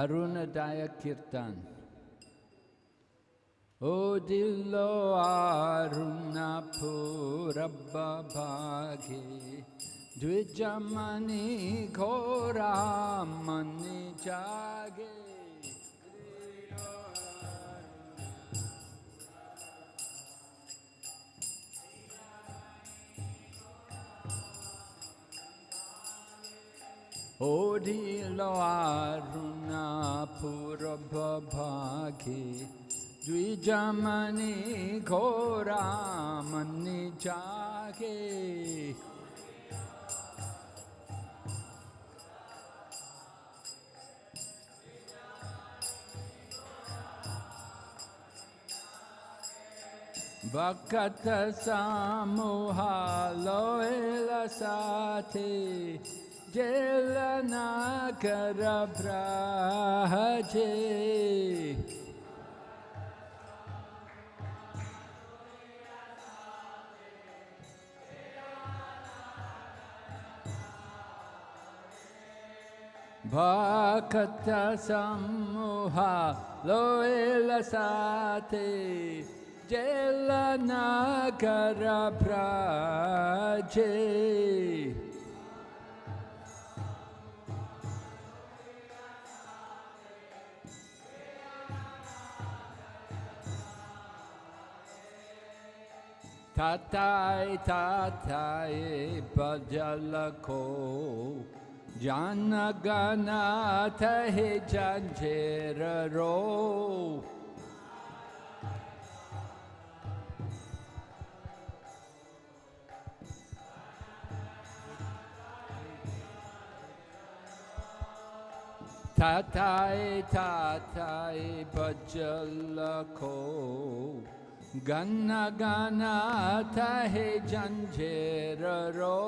अरुणदाय कीर्तन ओ दिलो आरुणा पूरब भागे द्विजमणि घोरा मणि ओढिलोरुणापुरभागे द्विजमनि घोरामनि जागे। भक्त सामुहा लोयला साथी। जेलना कर भ्राजे समूह सम्मोहा लोएल साथे जेलना कर भ्राजे ताताय ताताय पजलको जन गनाथ हे जंझेर रो ताताय ताताय पजलको ता गन्ना गाना था है जंजीर रो।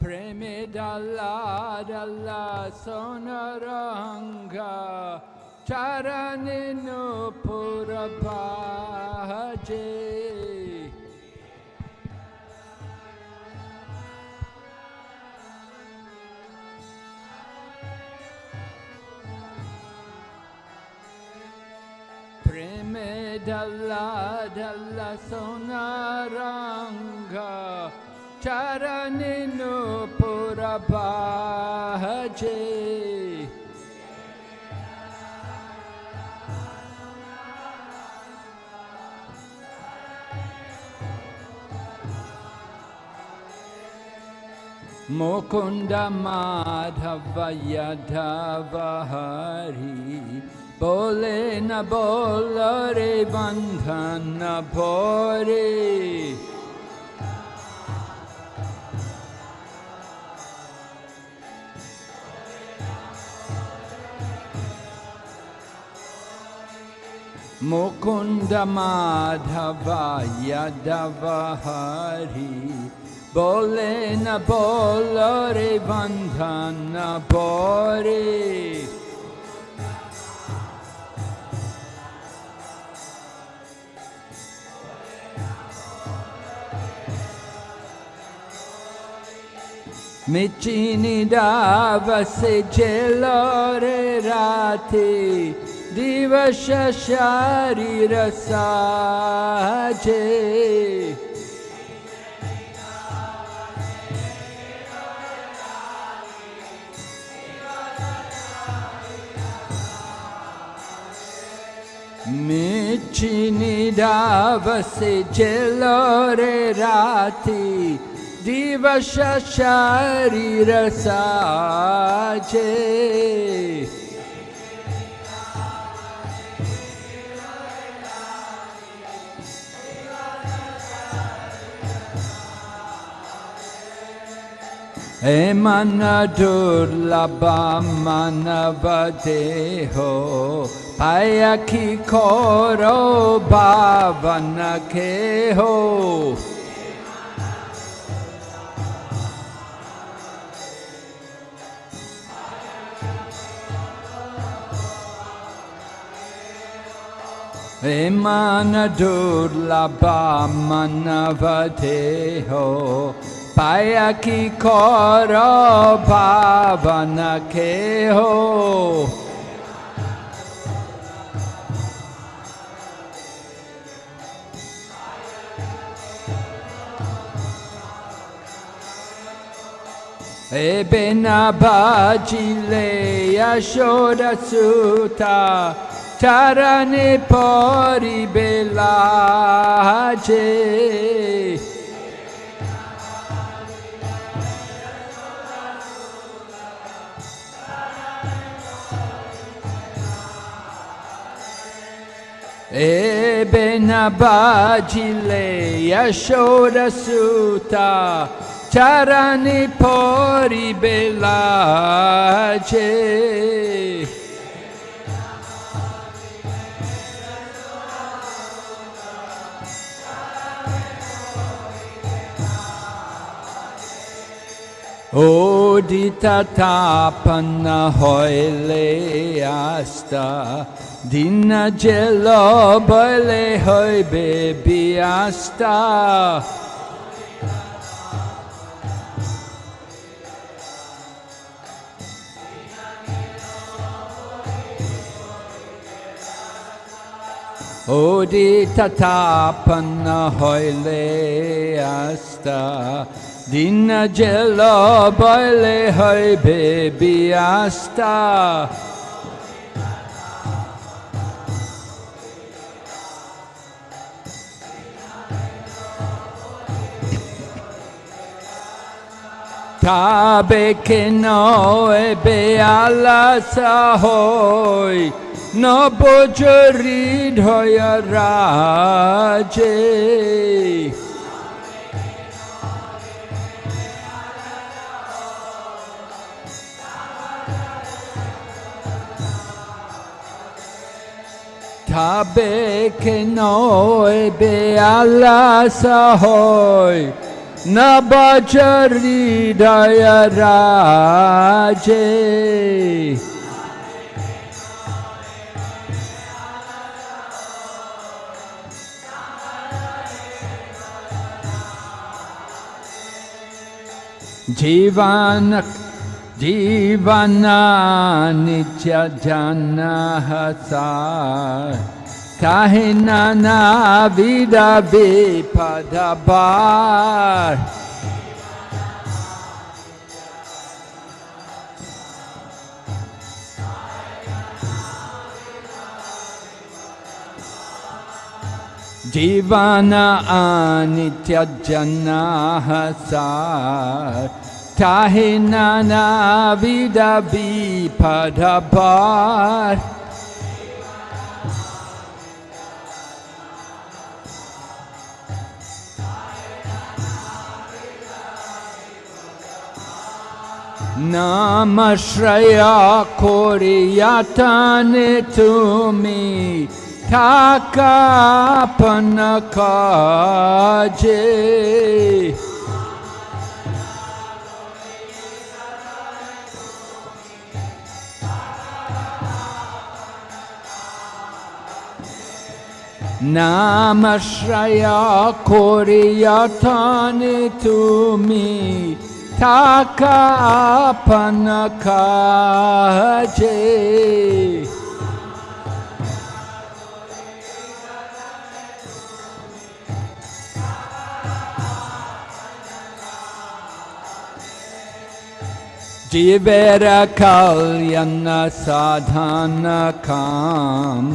प्रेम डल्ला डल्ला सोन रंगा चरण नूपुर भाजे में ढला ढला सोना रंगा चरण नूपुर बाजे मुकुन्द माधव यधव বলে না বলরে বন্ধন পরে मुकुन्द माधवाय दवहरि बोले न बोल रे बन्धन बोरे मेचीनि बसोरे राथि दिवस शारिर मेचीनि बस जलोरे राथि दिवस शरीर साचे हे मन दुर्लभ मानव देहो पायखी खोरो भावन खे हो। Manavateho Payaki koro bhavana keho Ebena bajile yashoda sutta চরণে পরিবে লাছে Eben abagile yashoda suta charani pori belace. Odita tapana hoile asta Dina gelo boile hoi bebi asta. Odita tapana hoile asta Dina gelo boile hoi bebi asta Tabe que no ebe ala sahoi No bojarid hoya raje Tabe ke noi be ala sahoy na bajari daya raje. जीवन जीवनानि च जनः सा काहिनानाविदवे पदबा जीवाना आनित्यजनाः सार Tahe nana vidabi padabar. Namashraya koriyatane tumi takapana kaje. নামাশ্রয়া করিয়া থানে তুমি থাকা আপন কাছে জীবের কল্যাণ সাধন কাম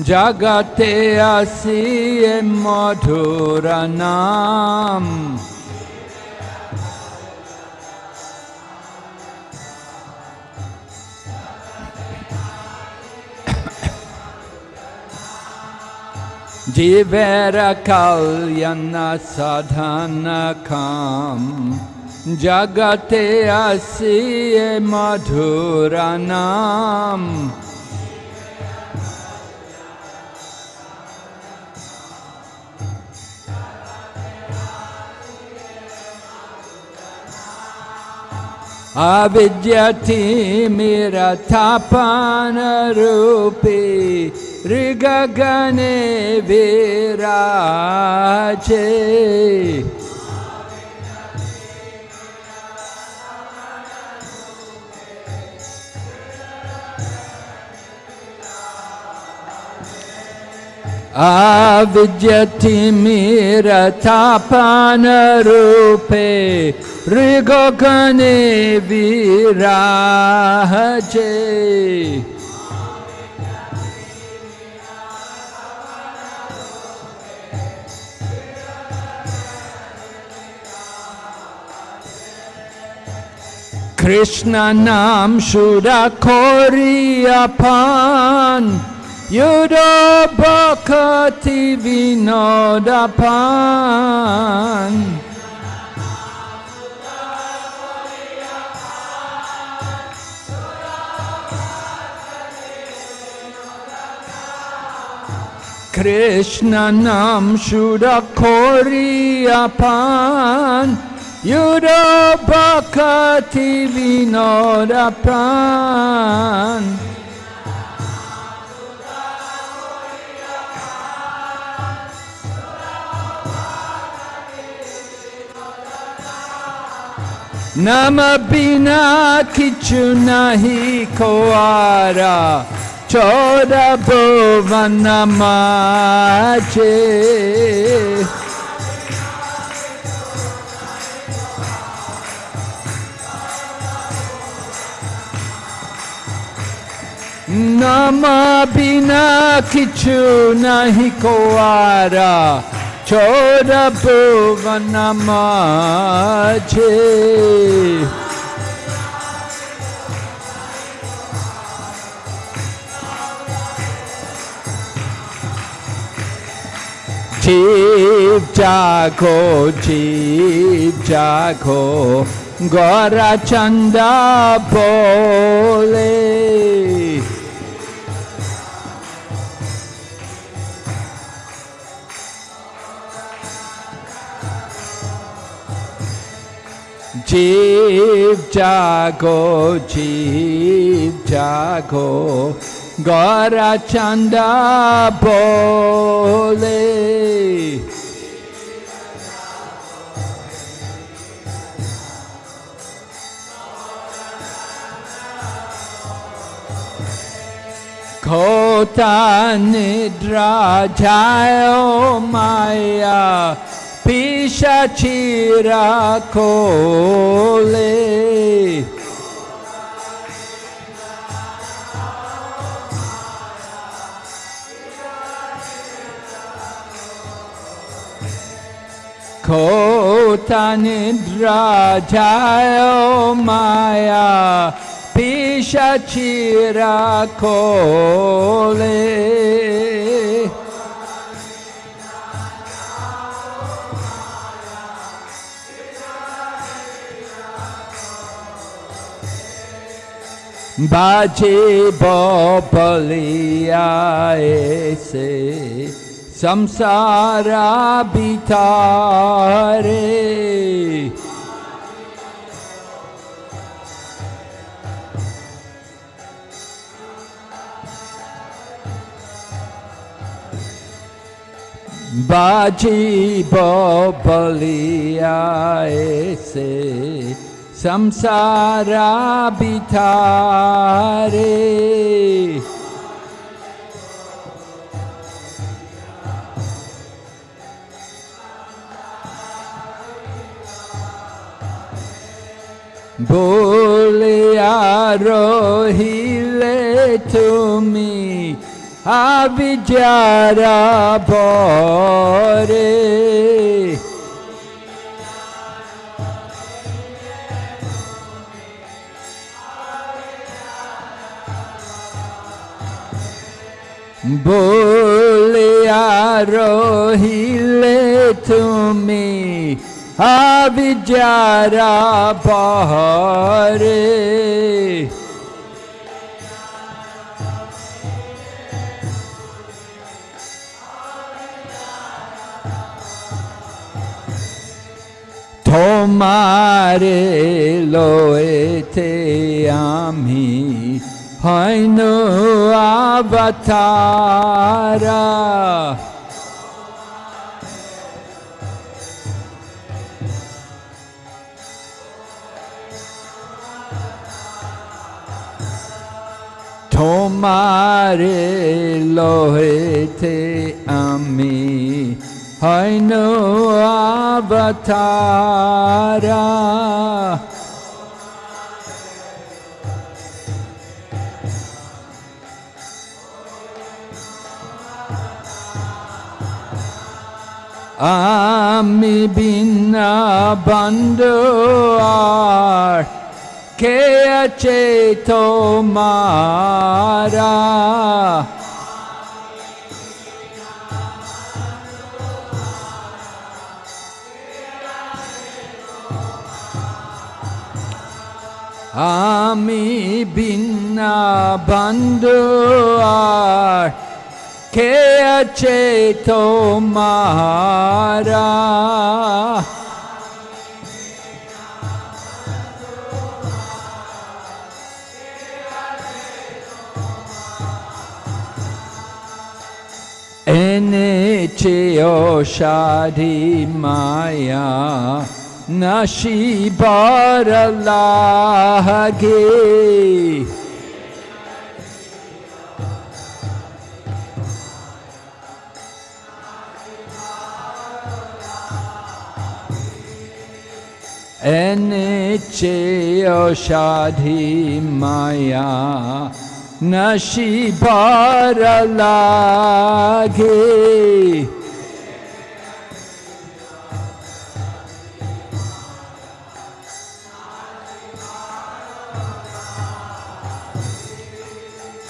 जगते असी मधुर नाम। जीवर कल्याण साधन काम। जगते असी मधुर नाम। अविद्यति मेरा थापानरूपे ऋगगने वेरा अविद्यतिमिरथापनरूपे ऋगगणे विराजे Krishna Nam Shudakori upon Yudo Bhakati Vinodapan Krishna Nam Shudakori upon Yudo Bhakati Vinodapan नम बिना किचु नहीं कोआरा चौदह भुवन माचे नम बिना किचु नहीं कोआरा 졸업부가 남아지. 집자고 집자고 거라찬다 볼래 जीव जागो जीव जागो। गौरा चंदा बोले। खोता निद्रा जायो माया। পিসাচিরা খোলে। খোতানিদ্রাজায় মায়া পিসাচিরা খোলে। बाजे बलिया ऐसे संसारा बितारे। बाजी बलिया ऐसे संसारा बितारे बोलिया रोहिले तुमी अविचारा बोरे बोलिया रोहिले तुमी अविचारा बहरे তোমারে লয়েতে আমি Hainu Avatara. তোমারে লোহেতে আমি হইনু আবতারা আমি বিনা বন্ধু আর কে আছে তোমারা আমি বিনা বন্ধু আর কে আছে তোমারা এনেছে অসাধি মায়া নশিবার লাগে এনেছে অসাধি মায়া নশিবার লাগে।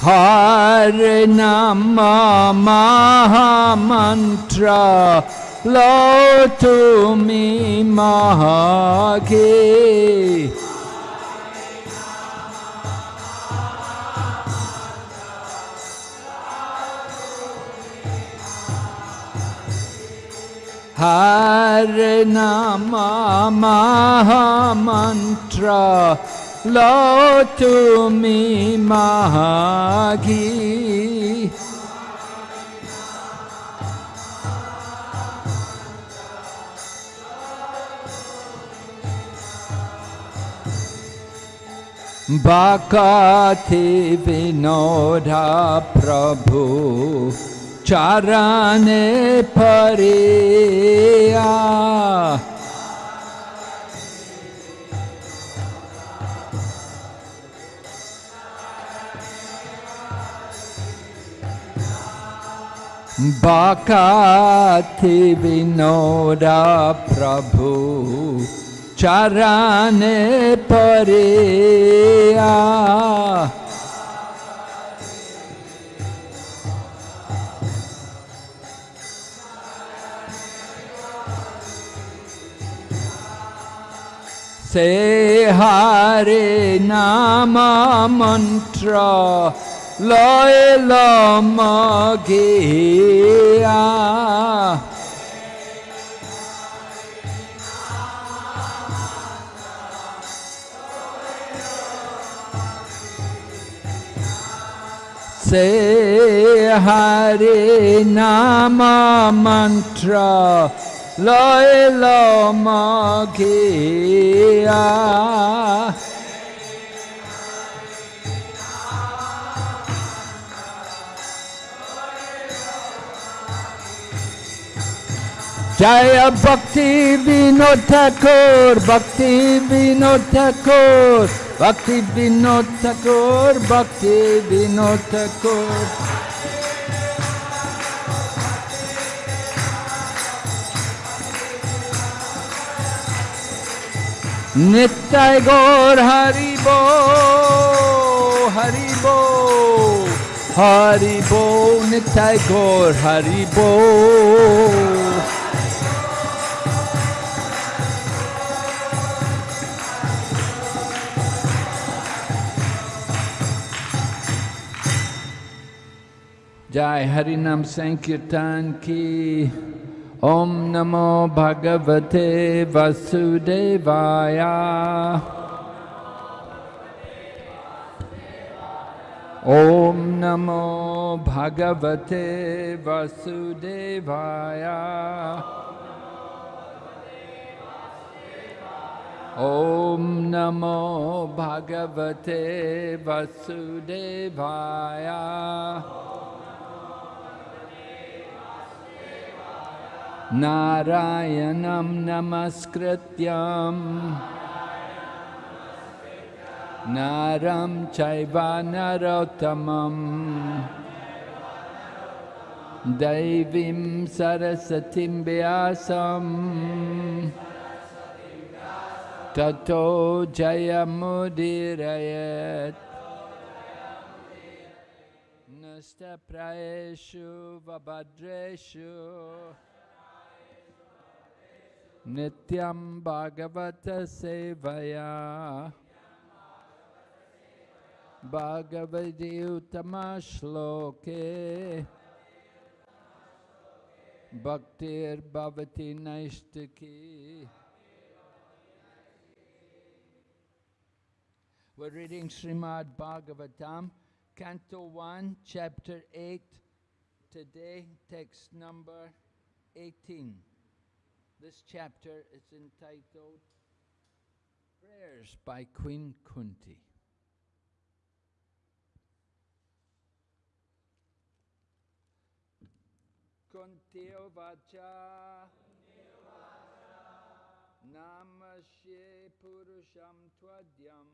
হর নাম মহামন্ত্র লো তুমি মহাগে হর নাম মহামন্ত্র লো बाकाति विनोदा प्रभु चरणे परिया। बाकाति विनोदा प्रभु चरण पर से हरे नाम मंत्र लय लम गेया। से हरे नाम मंत्र लय लो जय भक्ति विनोद ठाकुर भक्ति Vinod Thakur. Bhakti Vinod Thakur, Bhakti Vinod Thakur. নিত্যায় Gour হরিব হরিব হরিব নিত্যায় গৌর হরিব जय हरि नाम संकीर्तन की ओम नमो भगवते वसुदेवाय ॐ नमो भगवते वसुदेवाय ॐ नमो भगवते नारायणं नमस्कृत्यम् नरं चैव नरोत्तमम् दैवीं सरस्वतीं व्यासम् ततो जयमुदीरयत्। नष्टप्रायेषु वभद्रेषु Nityam Bhagavata Sevaya. Bhagavati Uttama Shloke. Bhaktir Bhavati Naishtaki We're reading Srimad Bhagavatam, Canto 1, Chapter 8, today, text number 18. This chapter is entitled Prayers by Queen Kunti. Kunti Vacha. Namashe Purusham Tvadyam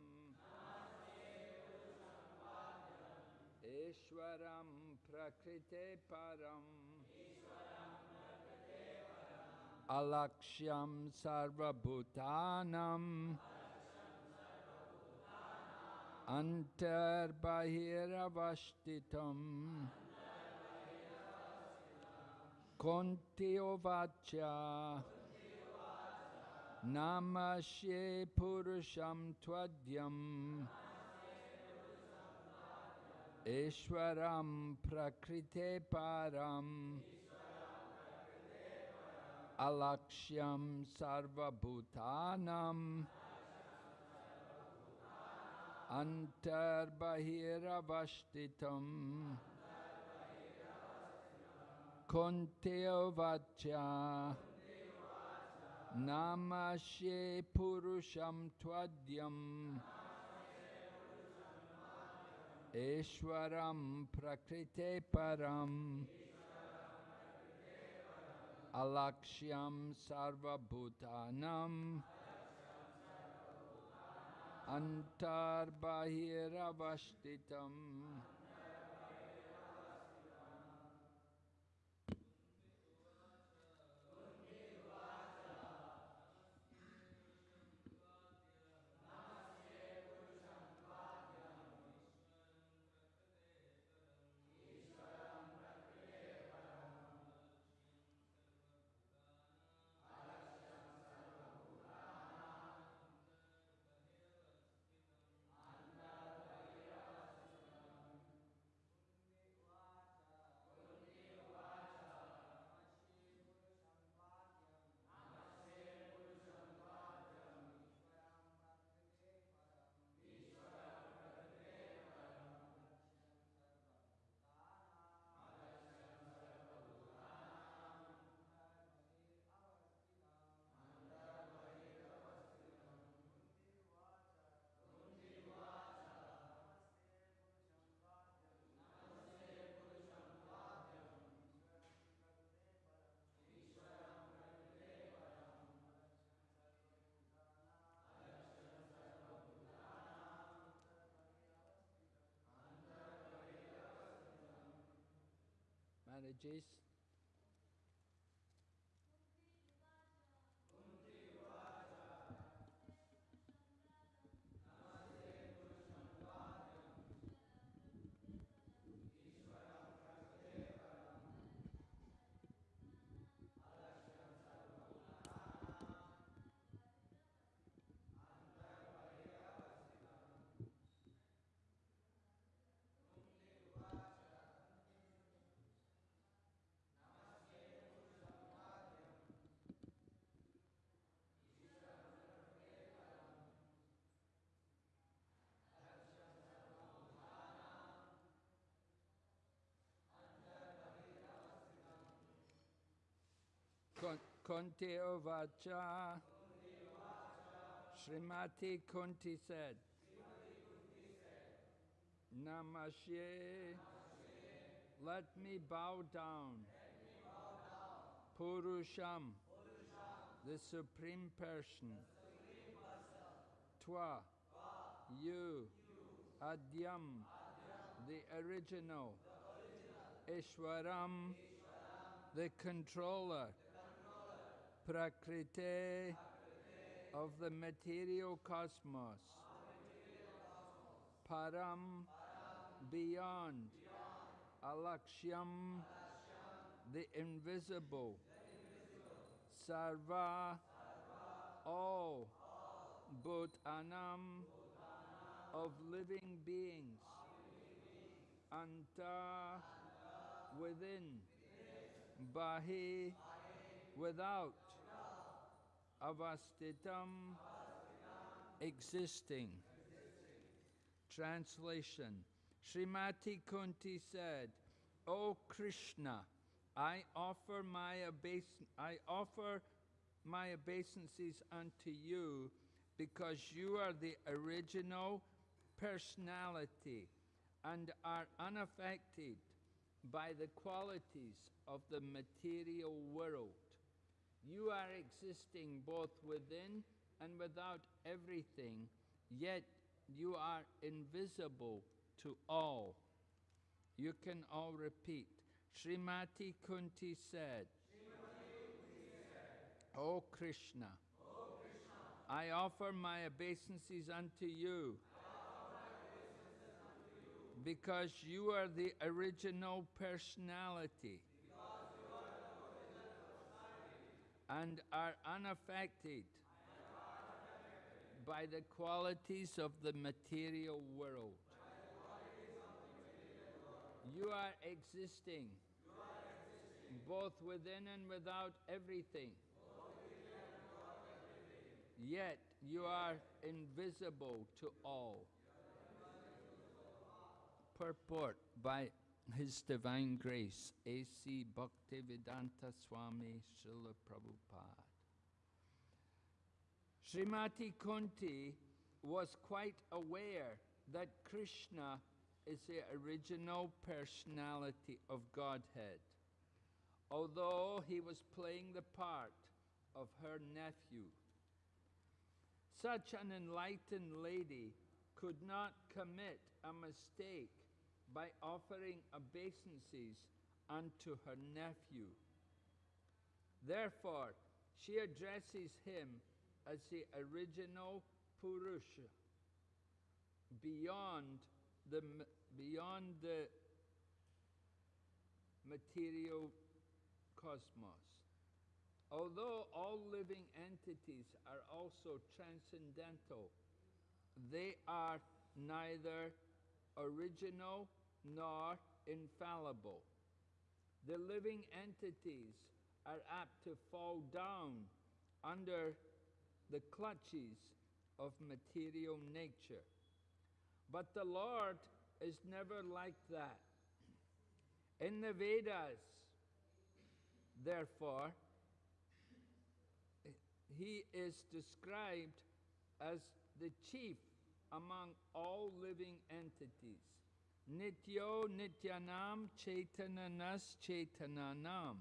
Ishwaram Prakrite Param Alakshyam Sarvabhutanam Antarbahiravastitam Kontiovacha Namashe Purusham Tvadyam Ishwaram Prakrite Param Alakshyam Sarvabhutanam Antarbahiravastitam Konteovacha Namashe Purusham Tvadyam Ishwaram Prakrite Param Alakshyam Sarvabhutanam Antarbahiravastitam Manages Kunti Uvacha. Srimati Kunti said, Namashe, let me bow down. Purusham, the Supreme Person. Twa, you, Adyam, the original. Ishwaram, the controller. Prakriti, of the material cosmos. Param, beyond. Alakshyam, the invisible. Sarva, all. Bhutanam, of living beings. Anta, within. Bahi, without. Avastitam, existing. Translation Srimati Kunti said, O Krishna, I offer my obeis- I offer my obeisances unto you because you are the original personality and are unaffected by the qualities of the material world. You are existing both within and without everything, yet you are invisible to all. You can all repeat. Srimati Kunti said, O Krishna, I offer my obeisances unto you because you are the original personality and are unaffected by the qualities of the material world. You are existing both within and without everything. Yet you are invisible to all. Purport by His Divine Grace, A.C. Bhaktivedanta Swami Srila Prabhupada. Srimati Kunti was quite aware that Krishna is the original personality of Godhead, although he was playing the part of her nephew. Such an enlightened lady could not commit a mistake by offering obeisances unto her nephew. Therefore, she addresses him as the original Purusha, beyond the, beyond the material cosmos. Although all living entities are also transcendental, they are neither original nor infallible. The living entities are apt to fall down under the clutches of material nature. But the Lord is never like that. In the Vedas, therefore, he is described as the chief among all living entities. Nityo Nityanam Chaitananas Chaitananam.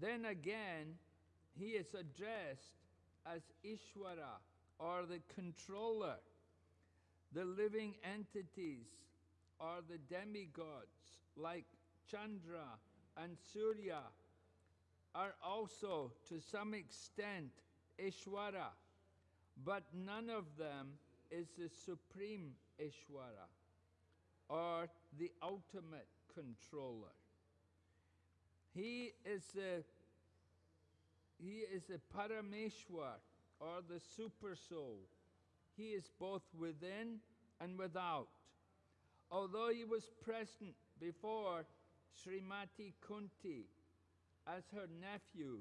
Then again, he is addressed as Ishwara or the controller. The living entities or the demigods like Chandra and Surya are also to some extent Ishwara, but none of them is the supreme Ishwara or the ultimate controller. He is the he is the Parameshwar or the super soul. He is both within and without. Although he was present before Srimati Kunti as her nephew,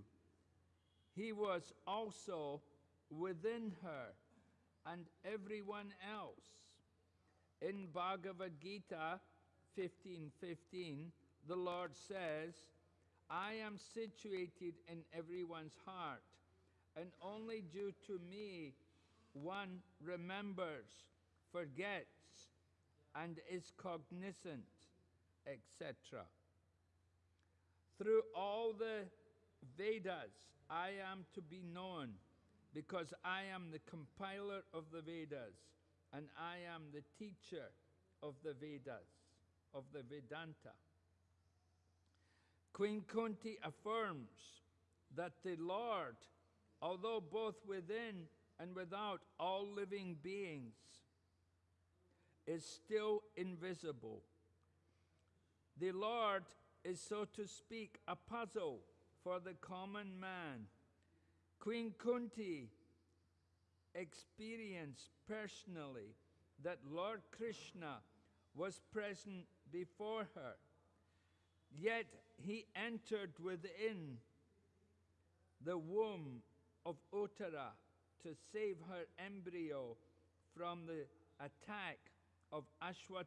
he was also within her and everyone else. In Bhagavad Gita 15:15, the Lord says, I am situated in everyone's heart, and only due to me one remembers, forgets, and is cognizant, etc. Through all the Vedas, I am to be known because I am the compiler of the Vedas and I am the teacher of the Vedas, of the Vedanta. Queen Kunti affirms that the Lord, although both within and without all living beings, is still invisible. The Lord is, so to speak, a puzzle for the common man. Queen Kunti experienced personally that Lord Krishna was present before her, yet he entered within the womb of Uttara to save her embryo from the attack of Ashwat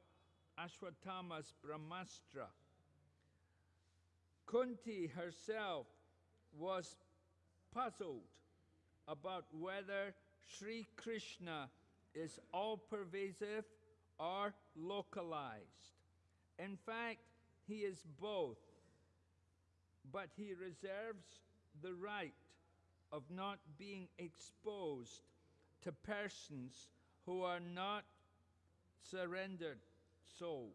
Ashwatthama's Brahmastra. Kunti herself was puzzled about whether Sri Krishna is all pervasive or localized. In fact, he is both, but he reserves the right of not being exposed to persons who are not surrendered souls.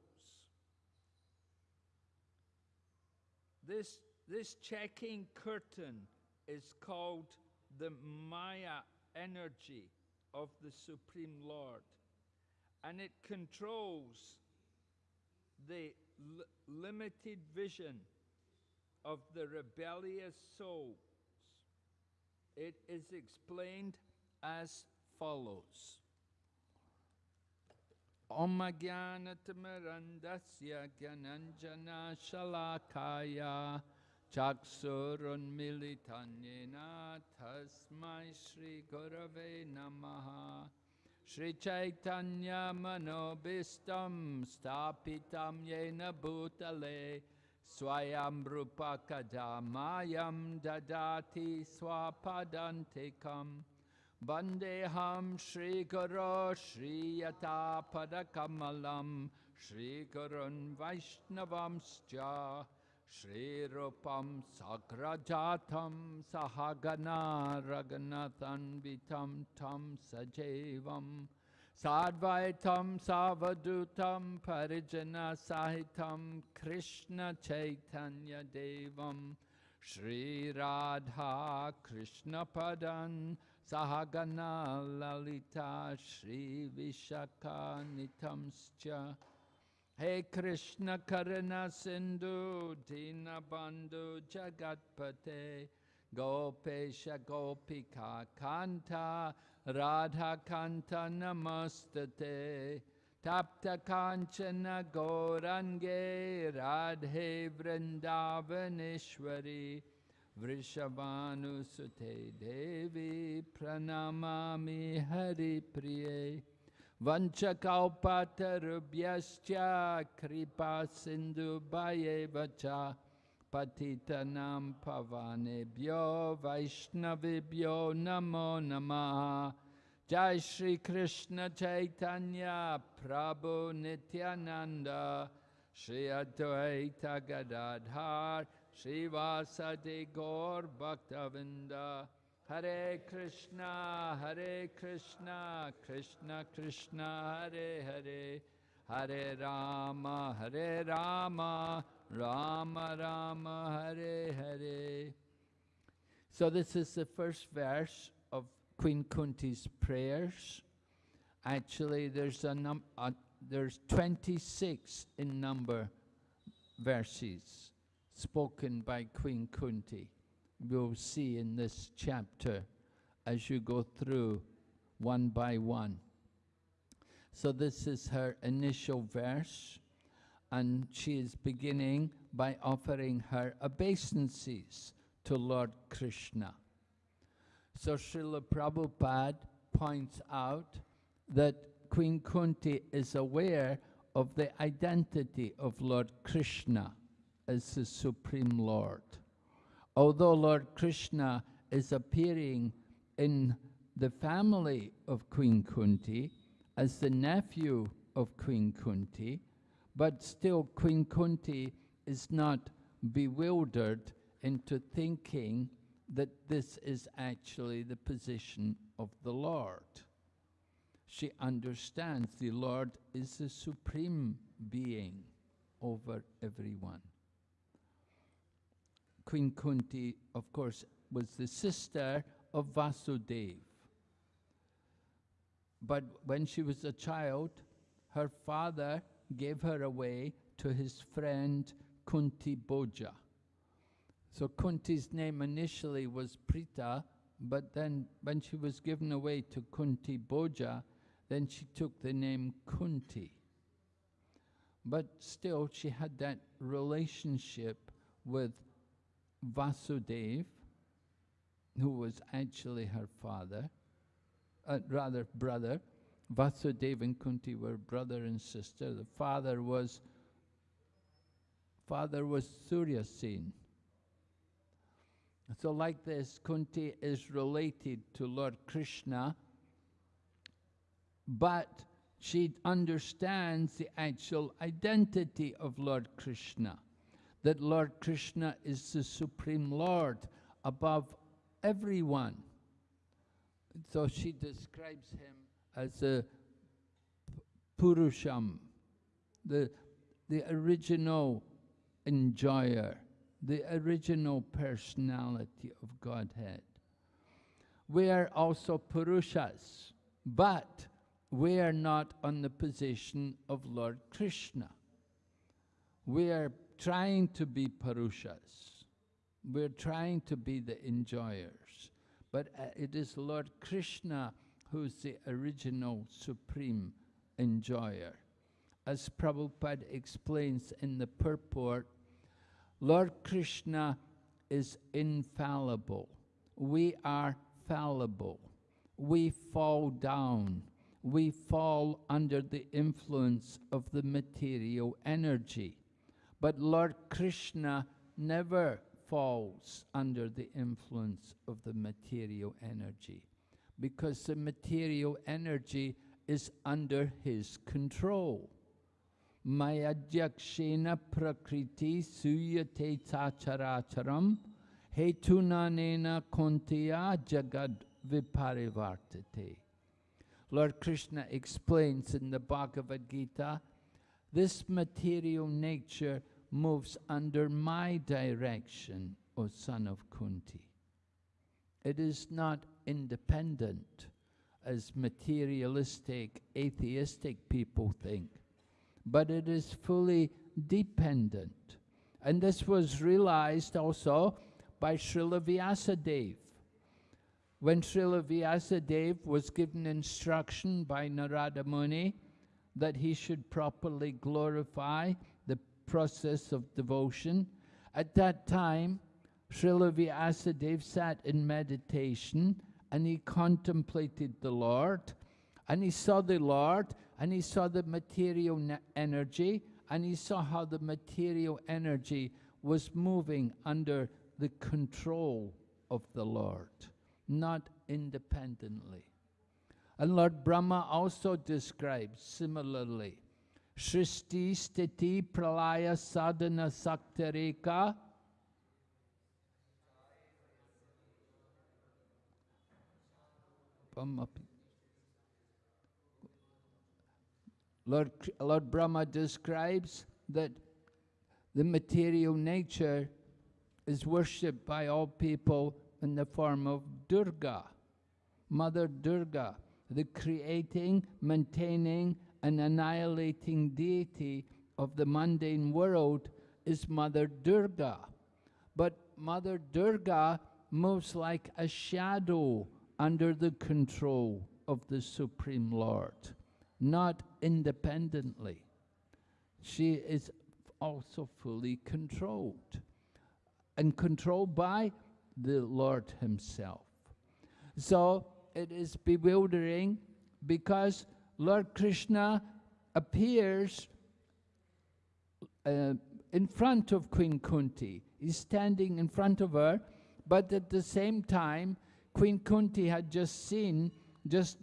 This, this checking curtain is called the Maya energy of the Supreme Lord, and it controls the limited vision of the rebellious souls. It is explained as follows. Om Jnanatimirandasya Gyananjana Shalakaya Chaksurunmilitanyena Tasmai Shri Gurave Namaha. Shri Chaitanya Manobistam Stapitam Yena Bhutale Swayam Rupa Kadamayam Dadati Swapadantikam. Vandeham Shri Guru Yata Padakamalam Shri Gurun Vaishnavamscha Shri Rupam Sagrajatam Sahagana Raganathan Vitam Tam Sajevam Sadvaitam Savadutam Parijana Sahitam Krishna Chaitanya Devam Shri Radha Krishna Padan Sahagana Lalita Shri Vishaka हे कृष्ण कर्ण सिंधु दीन बंधु जगतपते गोपेश गोपिका कांता राधा कांता नमस्ते तप्त कांचन गौरंगे राधे वृंदावनेश्वरी वृषभानुसुते देवी प्रणमा हरिप्रिय Vanchakalpatarubhyascha Kripa Sindhu Bhayevacha Patitanam Pavanebhyo Vaishnavibhyo Namo Namaha. Jai Shri Krishna Chaitanya Prabhu Nityananda Shri Advaita Gadadhar Srivasadi Gaur Bhaktavinda Hare Krishna, Hare Krishna, Krishna Krishna, Hare Hare, Hare Rama, Hare Rama, Rama Rama, Hare Hare. So this is the first verse of Queen Kunti's prayers. Actually, there's a num uh, there's 26 in number verses spoken by Queen Kunti we'll see in this chapter as you go through one by one. So this is her initial verse, and she is beginning by offering her obeisances to Lord Krishna. So Srila Prabhupada points out that Queen Kunti is aware of the identity of Lord Krishna as the Supreme Lord. Although Lord Krishna is appearing in the family of Queen Kunti as the nephew of Queen Kunti, but still Queen Kunti is not bewildered into thinking that this is actually the position of the Lord. She understands the Lord is the supreme being over everyone. Queen Kunti, of course, was the sister of Vasudeva. But when she was a child, her father gave her away to his friend Kunti Bhoja. So Kunti's name initially was Prita, but then when she was given away to Kunti Bhoja, then she took the name Kunti. But still, she had that relationship with Vasudeva, who was actually her father, uh, rather brother. Vasudeva and Kunti were brother and sister. The father was father was Surya Sen. So like this, Kunti is related to Lord Krishna, but she understands the actual identity of Lord Krishna, that Lord Krishna is the Supreme Lord above everyone. So she describes him as a Purusham, the, the original enjoyer, the original personality of Godhead. We are also Purushas, but we are not on the position of Lord Krishna. We are trying to be Purushas. We're trying to be the enjoyers. But uh, it is Lord Krishna who's the original supreme enjoyer. As Prabhupada explains in the purport, Lord Krishna is infallible. We are fallible. We fall down. We fall under the influence of the material energy. But Lord Krishna never falls under the influence of the material energy because the material energy is under his control. Mayadhyakshena prakriti suyate tacharacharam hetunanena kaunteya jagad viparivartate. Lord Krishna explains in the Bhagavad Gita, this material nature moves under my direction, O son of Kunti. It is not independent as materialistic, atheistic people think, but it is fully dependent. And this was realized also by Srila Vyasadeva. When Srila Vyasadeva was given instruction by Narada Muni that he should properly glorify process of devotion, at that time Srila Vyasadeva sat in meditation and he contemplated the Lord and he saw the Lord and he saw the material energy and he saw how the material energy was moving under the control of the Lord, not independently. And Lord Brahma also describes similarly, Shristi Stiti Pralaya Sadhana Saktareka Lord, Lord Brahma describes that the material nature is worshipped by all people in the form of Durga, Mother Durga, the creating, maintaining, and annihilating deity of the mundane world is Mother Durga. But Mother Durga moves like a shadow under the control of the Supreme Lord, not independently. She is also fully controlled and controlled by the Lord Himself. So it is bewildering because Lord Krishna appears uh, in front of Queen Kunti. He's standing in front of her, but at the same time, Queen Kunti had just seen, just,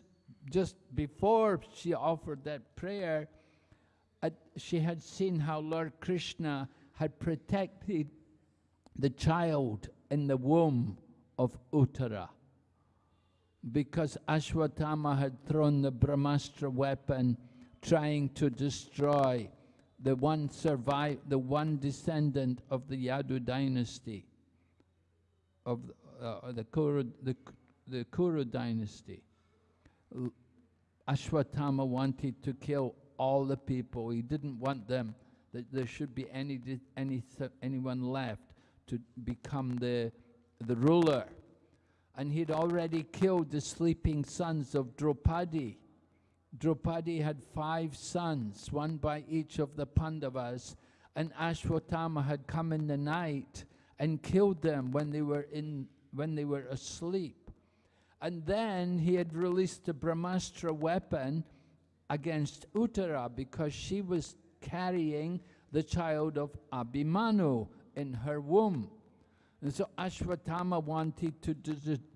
just before she offered that prayer, uh, she had seen how Lord Krishna had protected the child in the womb of Uttara. Because Ashwatthama had thrown the Brahmastra weapon trying to destroy the one survive, the one descendant of the Yadu dynasty, of uh, the, Kuru, the, the Kuru dynasty. Ashwatthama wanted to kill all the people. He didn't want them, that there should be any, any, anyone left to become the, the ruler. And he'd already killed the sleeping sons of Draupadi. Draupadi had five sons, one by each of the Pandavas, and Ashwatthama had come in the night and killed them when they were, in, when they were asleep. And then he had released the Brahmastra weapon against Uttara because she was carrying the child of Abhimanyu in her womb. And so Ashwatthama wanted to,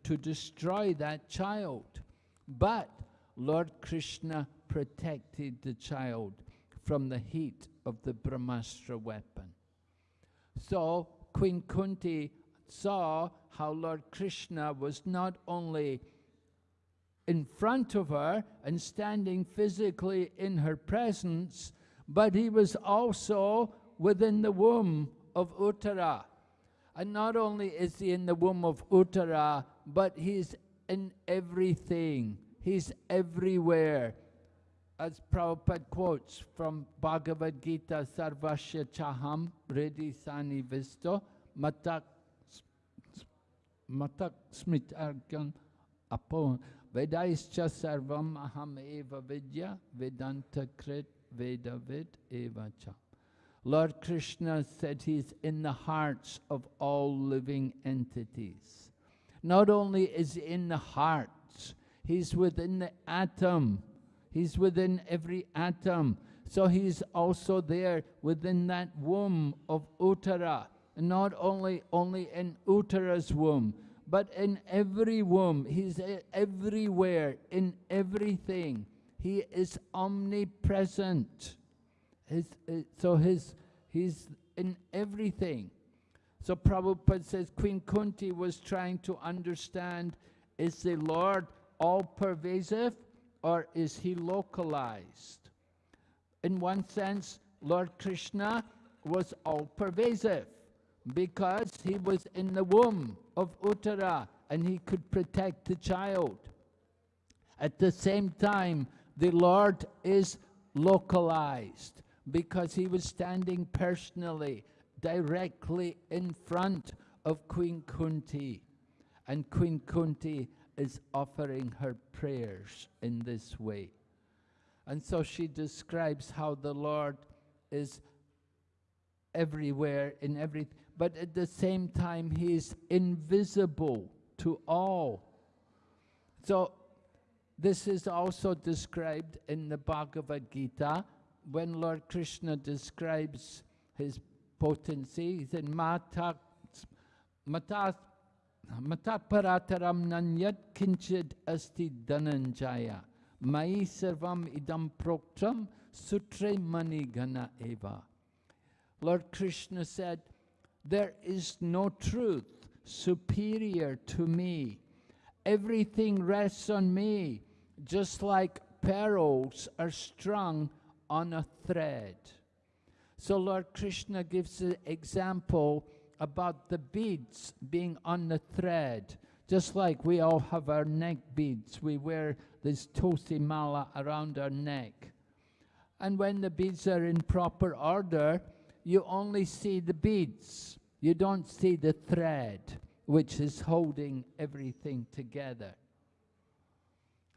to destroy that child. But Lord Krishna protected the child from the heat of the Brahmastra weapon. So Queen Kunti saw how Lord Krishna was not only in front of her and standing physically in her presence, but he was also within the womb of Uttara. And not only is he in the womb of Uttara, but he's in everything. He's everywhere. As Prabhupada quotes from Bhagavad Gita, Sarvasya Chaham, Redi Sani Visto, Matak, matak Smitargan Apo, Vedaischa Sarvam Aham Eva Vidya, Vedanta Krit Vedavid Eva Cha. Lord Krishna said he's in the hearts of all living entities. Not only is he in the hearts, He's within the atom. He's within every atom. So he's also there within that womb of Uttara. Not only, only in Uttara's womb, but in every womb. He's uh, everywhere, in everything. He is omnipresent. His, eh, so his, he's in everything. So Prabhupada says Queen Kunti was trying to understand, is the Lord all pervasive or is he localized? In one sense, Lord Krishna was all pervasive because he was in the womb of Uttara and he could protect the child. At the same time, the Lord is localized because he was standing personally, directly in front of Queen Kunti. And Queen Kunti is offering her prayers in this way. And so she describes how the Lord is everywhere in everything, but at the same time, He is invisible to all. So, this is also described in the Bhagavad Gita when Lord Krishna describes His potency. He said, Mata, mata Matapparataram nanyat kinchid asti dhananjaya. Mai sarvam idam proktam sutre mani gana eva. Lord Krishna said, there is no truth superior to me. Everything rests on me, just like pearls are strung on a thread. So Lord Krishna gives an example about the beads being on the thread. Just like we all have our neck beads, we wear this tulsi mala around our neck. And when the beads are in proper order, you only see the beads. You don't see the thread, which is holding everything together.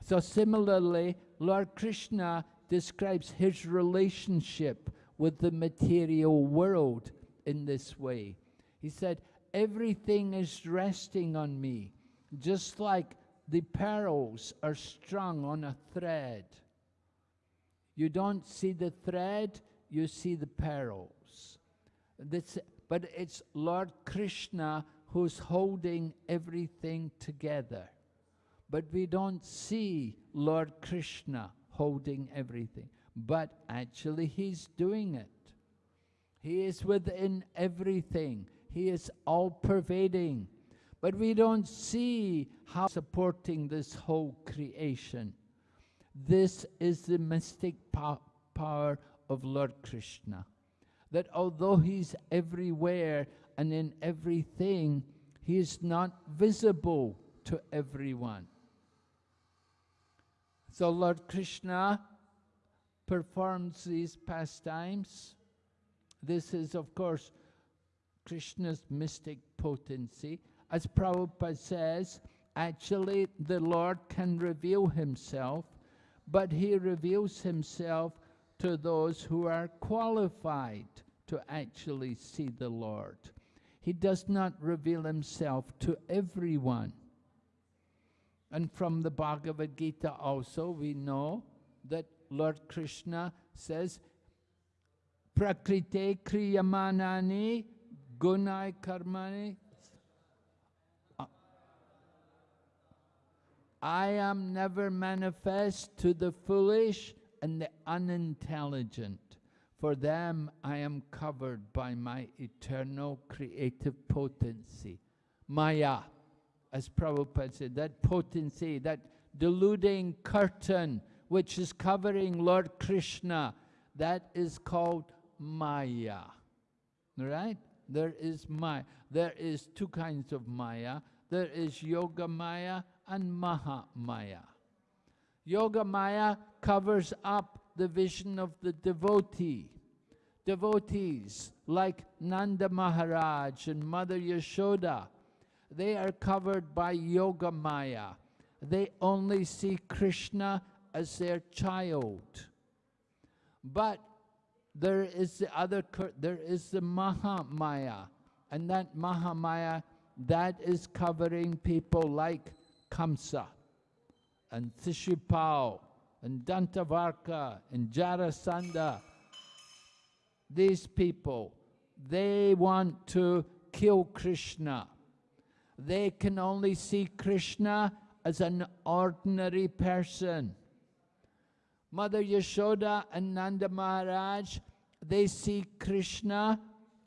So similarly, Lord Krishna describes his relationship with the material world in this way. He said, Everything is resting on me, just like the pearls are strung on a thread. You don't see the thread, you see the pearls. This, but it's Lord Krishna who's holding everything together. But we don't see Lord Krishna holding everything. But actually, He's doing it. He is within everything, He is all pervading. But we don't see how supporting this whole creation. This is the mystic po power of Lord Krishna. That although He's everywhere and in everything, He is not visible to everyone. So Lord Krishna performs these pastimes. This is, of course, Krishna's mystic potency. As Prabhupada says, actually the Lord can reveal himself, but he reveals himself to those who are qualified to actually see the Lord. He does not reveal himself to everyone. And from the Bhagavad Gita also we know that Lord Krishna says, Prakrite kriyamanani gunai karmani. I am never manifest to the foolish and the unintelligent. For them I am covered by my eternal creative potency. Maya, as Prabhupada said, that potency, that deluding curtain which is covering Lord Krishna, that is called Maya. Right? There is Maya. There is two kinds of Maya. There is Yoga Maya and Maha Maya. Yoga Maya covers up the vision of the devotee. Devotees like Nanda Maharaj and Mother Yashoda, they are covered by Yoga Maya. They only see Krishna as their child. But there is the other, there is the Mahamaya, and that Mahamaya, that is covering people like Kamsa, and Shishupal, and Dantavakra, and Jarasandha. These people, they want to kill Krishna. They can only see Krishna as an ordinary person. Mother Yashoda and Nanda Maharaj, they see Krishna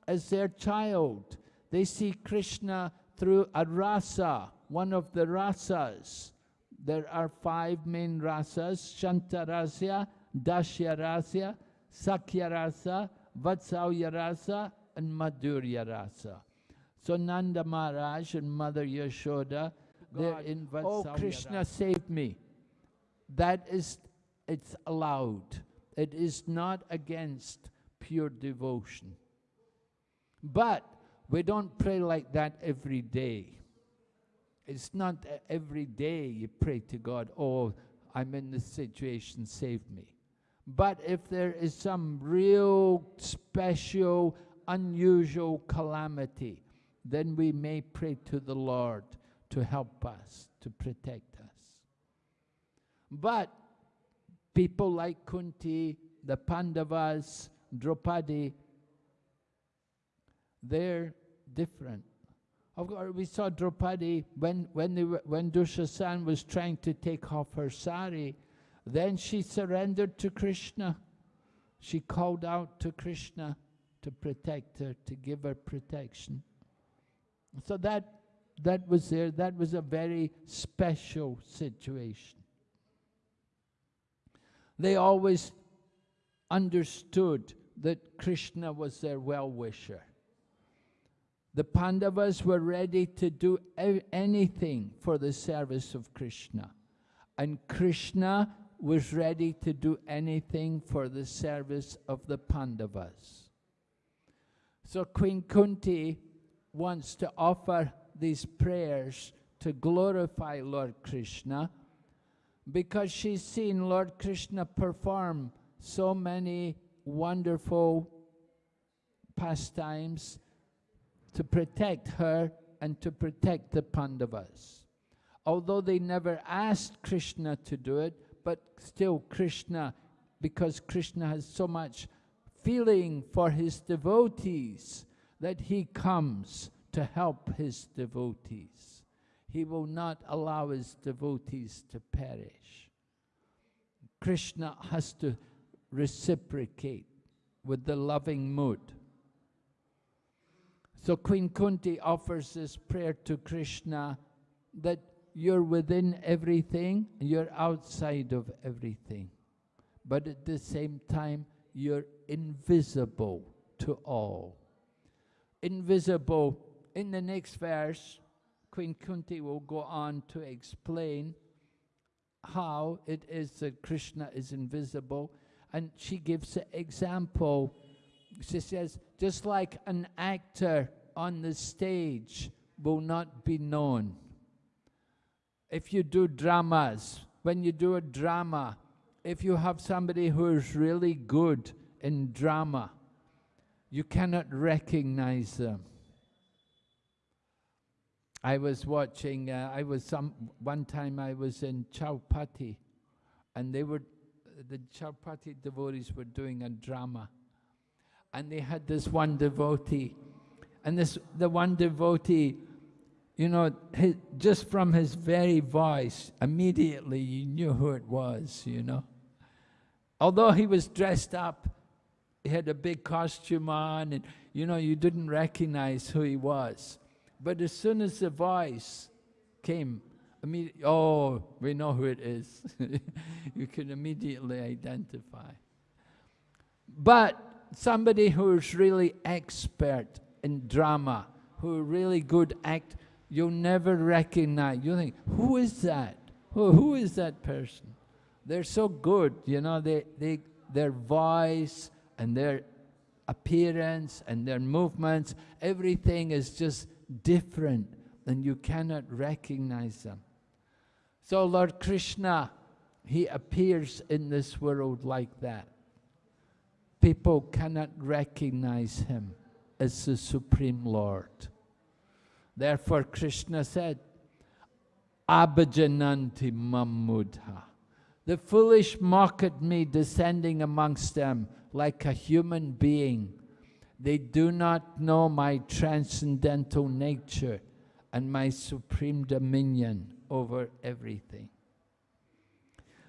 as their child. They see Krishna through a rasa, one of the rasas. There are five main rasas, Shantarasya, Dashyarasya, Sakyarasa, Vatsalyarasa, and Madhuryarasa. So Nanda Maharaj and Mother Yashoda, they're in Oh, Krishna, save me. That is it's allowed. It is not against pure devotion. But we don't pray like that every day. It's not every day you pray to God, oh, I'm in this situation, save me. But if there is some real special, unusual calamity, then we may pray to the Lord to help us, to protect us. But people like Kunti, the Pandavas, Draupadi, they're different. Of course, we saw Draupadi when, when, they were, when Dushasan was trying to take off her sari, then she surrendered to Krishna. She called out to Krishna to protect her, to give her protection. So that, that was there. That was a very special situation. They always understood that Krishna was their well-wisher. The Pandavas were ready to do anything for the service of Krishna. And Krishna was ready to do anything for the service of the Pandavas. So Queen Kunti wants to offer these prayers to glorify Lord Krishna because she's seen Lord Krishna perform so many wonderful pastimes to protect her and to protect the Pandavas. Although they never asked Krishna to do it, but still Krishna, because Krishna has so much feeling for his devotees that he comes to help his devotees. He will not allow his devotees to perish. Krishna has to reciprocate with the loving mood. So Queen Kunti offers this prayer to Krishna that you're within everything, you're outside of everything. But at the same time, you're invisible to all. Invisible. In the next verse, Queen Kunti will go on to explain how it is that Krishna is invisible. And she gives an example. She says, just like an actor on the stage will not be known. If you do dramas, when you do a drama, if you have somebody who is really good in drama, you cannot recognize them. I was watching, uh, I was some, one time I was in Chowpatty, and they were, the Chowpatty devotees were doing a drama. And they had this one devotee, and this, the one devotee, you know, his, just from his very voice, immediately you knew who it was, you know. Although he was dressed up, he had a big costume on, and, you know, you didn't recognize who he was. But as soon as the voice came, immediately, oh, we know who it is. you can immediately identify. But somebody who's really expert in drama, who really good act, you'll never recognize. You think, who is that? Who, who is that person? They're so good, you know, they, they, their voice and their appearance and their movements, everything is just different and you cannot recognize them. So Lord Krishna, he appears in this world like that. People cannot recognize him as the Supreme Lord. Therefore Krishna said, Abhajananti mamudha. The foolish mock at me descending amongst them like a human being they do not know my transcendental nature and my supreme dominion over everything.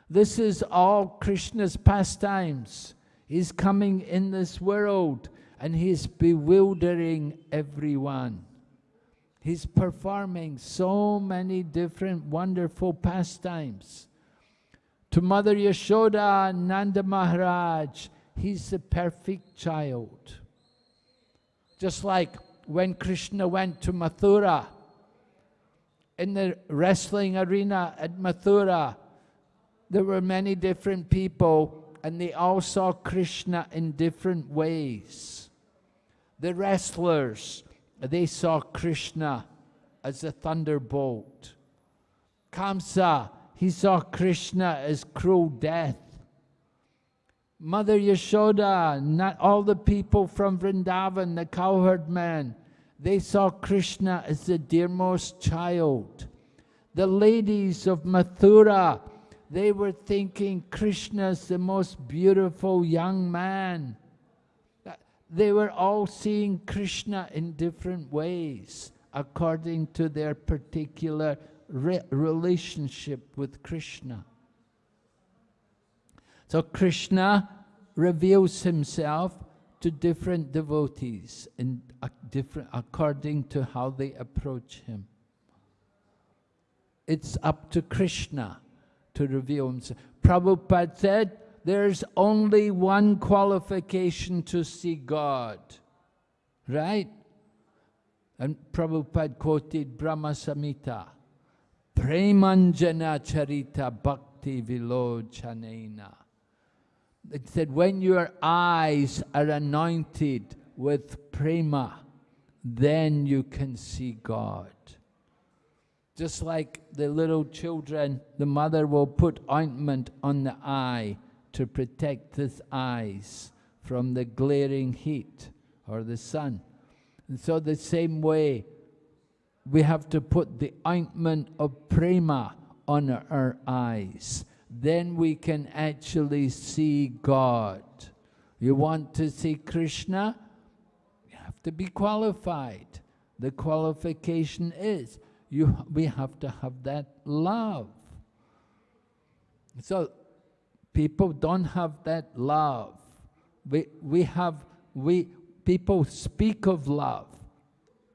This is all Krishna's pastimes. He's coming in this world and he's bewildering everyone. He's performing so many different wonderful pastimes. To Mother Yashoda, Nanda Maharaj, he's the perfect child. Just like when Krishna went to Mathura, in the wrestling arena at Mathura, there were many different people and they all saw Krishna in different ways. The wrestlers, they saw Krishna as a thunderbolt. Kamsa, he saw Krishna as cruel death. Mother Yashoda, not all the people from Vrindavan, the cowherd man, they saw Krishna as the dearmost child. The ladies of Mathura, they were thinking Krishna's the most beautiful young man. They were all seeing Krishna in different ways according to their particular re relationship with Krishna. So Krishna reveals himself to different devotees in different according to how they approach him. It's up to Krishna to reveal himself. Prabhupada said, there's only one qualification to see God. Right? And Prabhupada quoted Brahma Samhita. Premanjana charita bhakti vilochanena. It said, when your eyes are anointed with prema, then you can see God. Just like the little children, the mother will put ointment on the eye to protect his eyes from the glaring heat or the sun. And so the same way, we have to put the ointment of prema on our eyes then we can actually see God. You want to see Krishna? You have to be qualified. The qualification is you, we have to have that love. So people don't have that love. We, we have, we, people speak of love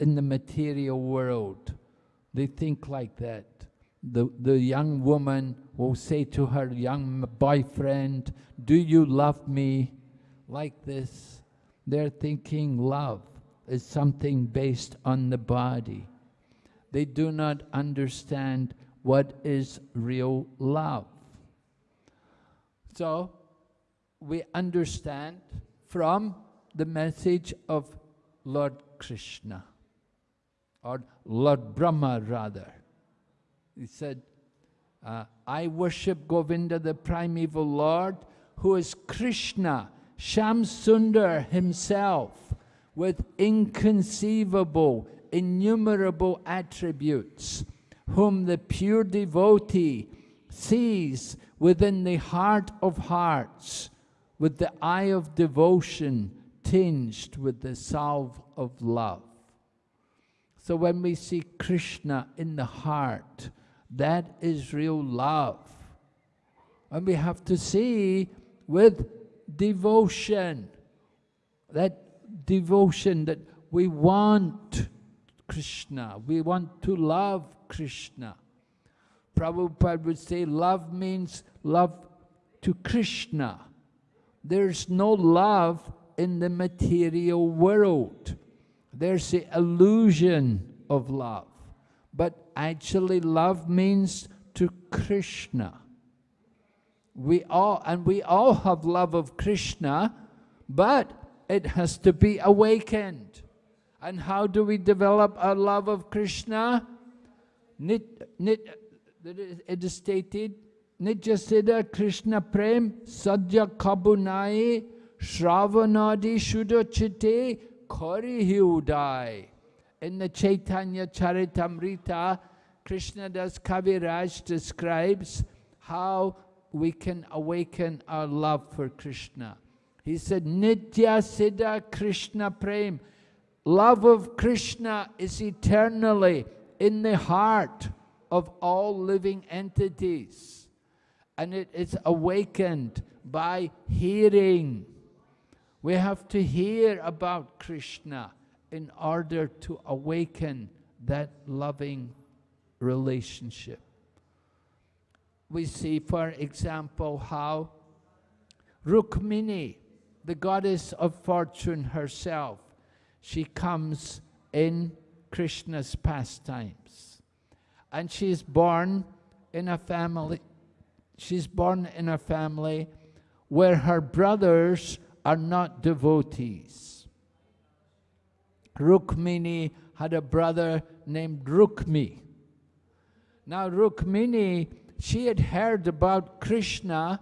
in the material world. They think like that. The, the young woman will say to her young boyfriend, do you love me? like this, they're thinking love is something based on the body. They do not understand what is real love. So, we understand from the message of Lord Krishna, or Lord Brahma rather. He said, uh, I worship Govinda, the primeval Lord, who is Krishna, Shyamsundar himself with inconceivable, innumerable attributes, whom the pure devotee sees within the heart of hearts, with the eye of devotion tinged with the salve of love. So when we see Krishna in the heart, that is real love. And we have to see with devotion. That devotion that we want Krishna, we want to love Krishna. Prabhupada would say love means love to Krishna. There's no love in the material world. There's the illusion of love. But actually love means to Krishna we all and we all have love of Krishna, but it has to be awakened. And how do we develop our love of Krishna? Nit, nit, it is stated, Nijasida Krishna Prem Sadhya Kabunai Shravanadi Shudochite Kori Hyudai. In the Chaitanya Charitamrita, Krishna Das Kaviraj describes how we can awaken our love for Krishna. He said, Nitya Siddha Krishna Prem. Love of Krishna is eternally in the heart of all living entities. And it is awakened by hearing. We have to hear about Krishna in order to awaken that loving relationship we see, for example, how Rukmini, the goddess of fortune herself, she comes in Krishna's pastimes. And she's born in a family, she's born in a family where her brothers are not devotees. Rukmini had a brother named Rukmi. Now Rukmini she had heard about Krishna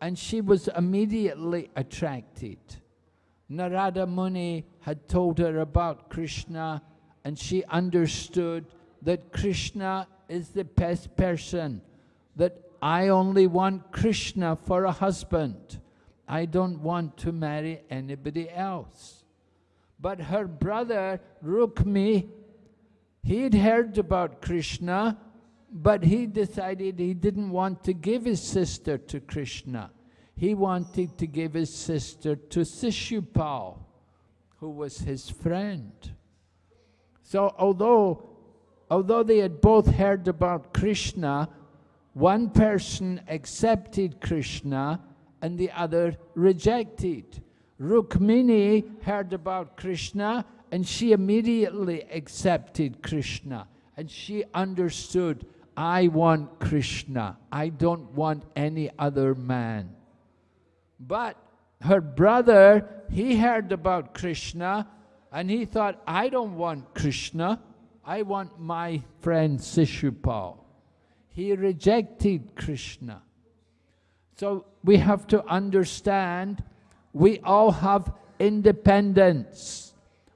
and she was immediately attracted. Narada Muni had told her about Krishna and she understood that Krishna is the best person, that I only want Krishna for a husband. I don't want to marry anybody else. But her brother Rukmi, he'd heard about Krishna but he decided he didn't want to give his sister to Krishna. He wanted to give his sister to Sishupal, who was his friend. So although, although they had both heard about Krishna, one person accepted Krishna and the other rejected. Rukmini heard about Krishna and she immediately accepted Krishna and she understood I want Krishna. I don't want any other man. But her brother, he heard about Krishna and he thought, I don't want Krishna. I want my friend Sishupal. He rejected Krishna. So we have to understand we all have independence.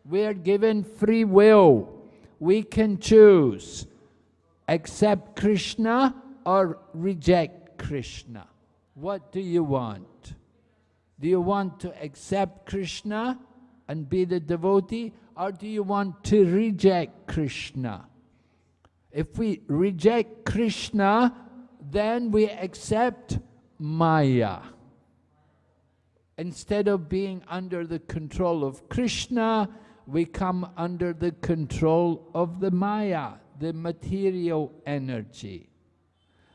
We are given free will. We can choose accept Krishna or reject Krishna? What do you want? Do you want to accept Krishna and be the devotee, or do you want to reject Krishna? If we reject Krishna, then we accept Maya. Instead of being under the control of Krishna, we come under the control of the Maya, the material energy.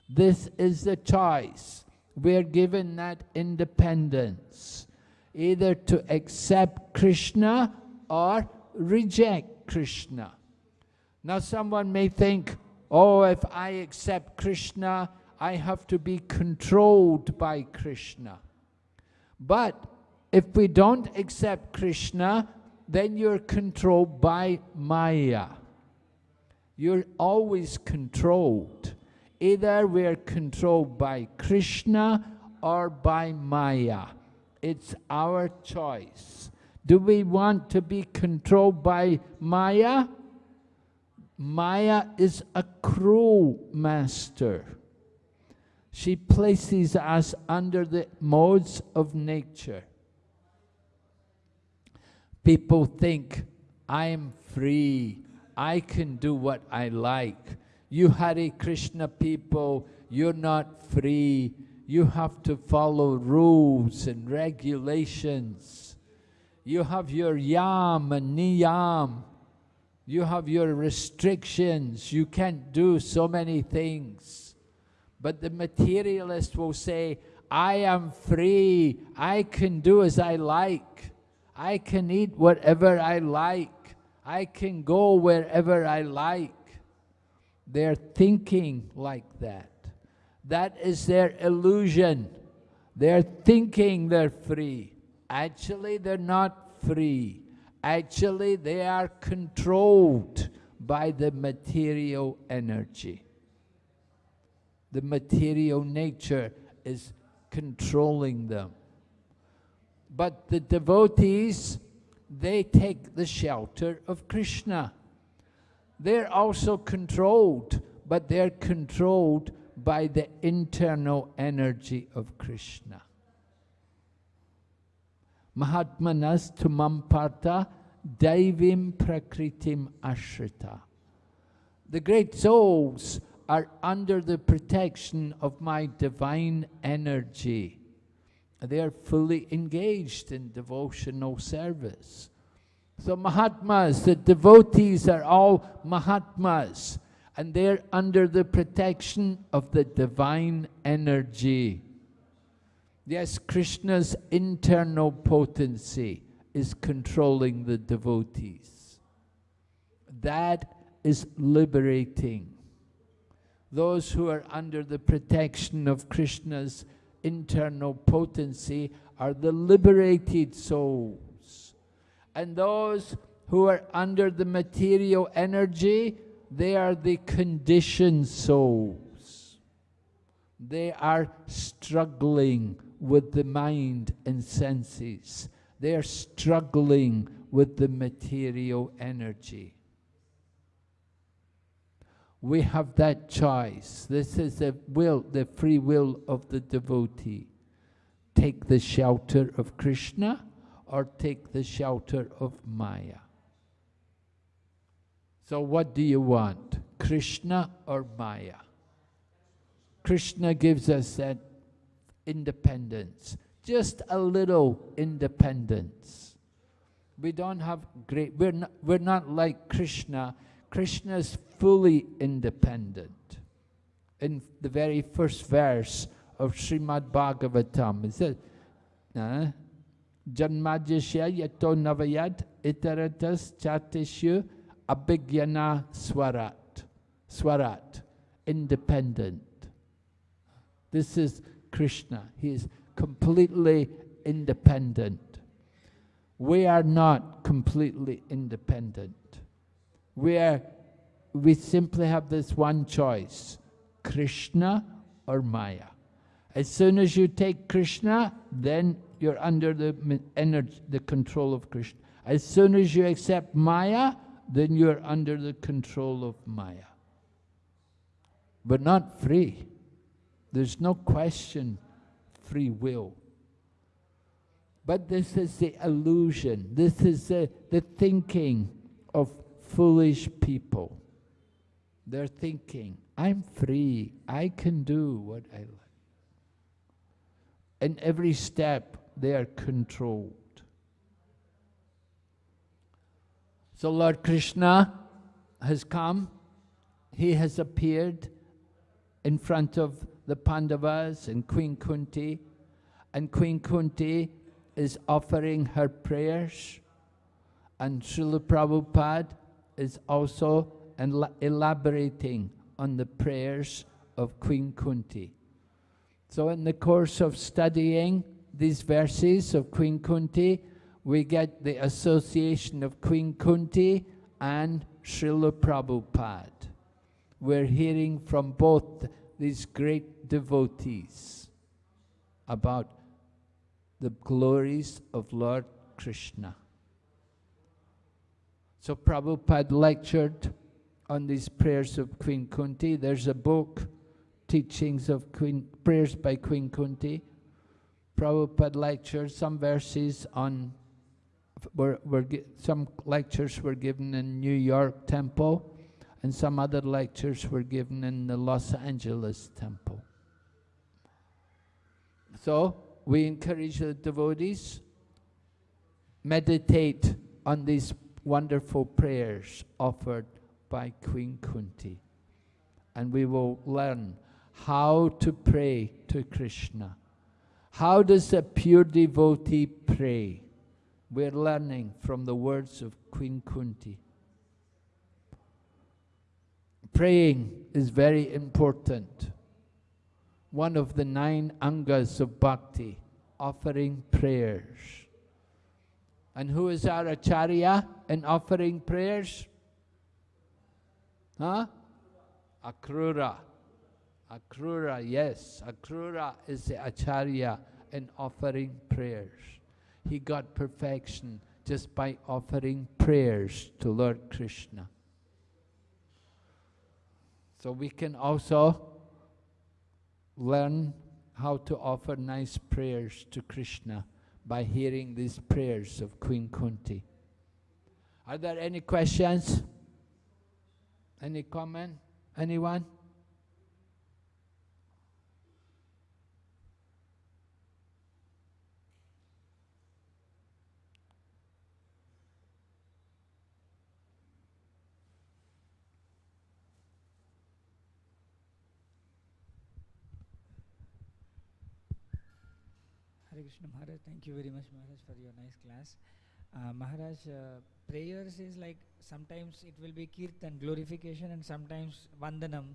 This is the choice. We're given that independence, either to accept Krishna or reject Krishna. Now someone may think, oh, if I accept Krishna, I have to be controlled by Krishna. But if we don't accept Krishna, then you're controlled by Maya. You're always controlled. Either we're controlled by Krishna or by Maya. It's our choice. Do we want to be controlled by Maya? Maya is a cruel master. She places us under the modes of nature. People think, I am free, I can do what I like. You Hare Krishna people, you're not free. You have to follow rules and regulations. You have your yam and niyam. You have your restrictions. You can't do so many things. But the materialist will say, I am free. I can do as I like. I can eat whatever I like. I can go wherever I like. They're thinking like that. That is their illusion. They're thinking they're free. Actually, they're not free. Actually, they are controlled by the material energy. The material nature is controlling them. But the devotees, they take the shelter of Krishna. They're also controlled, but they're controlled by the internal energy of Krishna. Mahatmanas tumamparta daivim prakritim ashrita. The great souls are under the protection of my divine energy. They are fully engaged in devotional service. So Mahatmas, the devotees are all Mahatmas, and they're under the protection of the divine energy. Yes, Krishna's internal potency is controlling the devotees. That is liberating. Those who are under the protection of Krishna's internal potency are the liberated souls and those who are under the material energy, they are the conditioned souls. They are struggling with the mind and senses. They are struggling with the material energy. We have that choice. This is the will, the free will of the devotee. Take the shelter of Krishna or take the shelter of Maya. So what do you want, Krishna or Maya? Krishna gives us that independence, just a little independence. We don't have great, we're not, we're not like Krishna. Krishna is fully independent. In the very first verse of Srimad Bhagavatam, it says, uh, yato navayad iteratas chatishu abhigyana swarat. Swarat, independent. This is Krishna. He is completely independent. We are not completely independent. We, are, we simply have this one choice, Krishna or Maya. As soon as you take Krishna, then you're under the energy, the control of Krishna. As soon as you accept Maya, then you're under the control of Maya. But not free. There's no question free will. But this is the illusion. This is the, the thinking of foolish people. They're thinking, I'm free. I can do what I like. In every step, they are controlled. So Lord Krishna has come. He has appeared in front of the Pandavas and Queen Kunti. And Queen Kunti is offering her prayers. And Srila Prabhupada is also elaborating on the prayers of Queen Kunti. So in the course of studying these verses of Queen Kunti, we get the association of Queen Kunti and Srila Prabhupada. We're hearing from both these great devotees about the glories of Lord Krishna. So Prabhupada lectured on these prayers of Queen Kunti. There's a book, Teachings of Queen, Prayers by Queen Kunti. Prabhupada lectured some verses on, were, were, some lectures were given in New York Temple, and some other lectures were given in the Los Angeles Temple. So, we encourage the devotees, meditate on these wonderful prayers offered by Queen Kunti. And we will learn how to pray to Krishna. How does a pure devotee pray? We're learning from the words of Queen Kunti. Praying is very important. One of the nine angas of bhakti, offering prayers. And who is our acharya in offering prayers? Huh? Akrura. Akrura, yes. Akrura is the acharya in offering prayers. He got perfection just by offering prayers to Lord Krishna. So we can also learn how to offer nice prayers to Krishna by hearing these prayers of Queen Kunti. Are there any questions? Any comment? Anyone? Hare Krishna Maharaj, thank you very much Maharaj for your nice class. Uh, Maharaj, uh, prayers is like sometimes it will be kirtan, glorification and sometimes vandanam,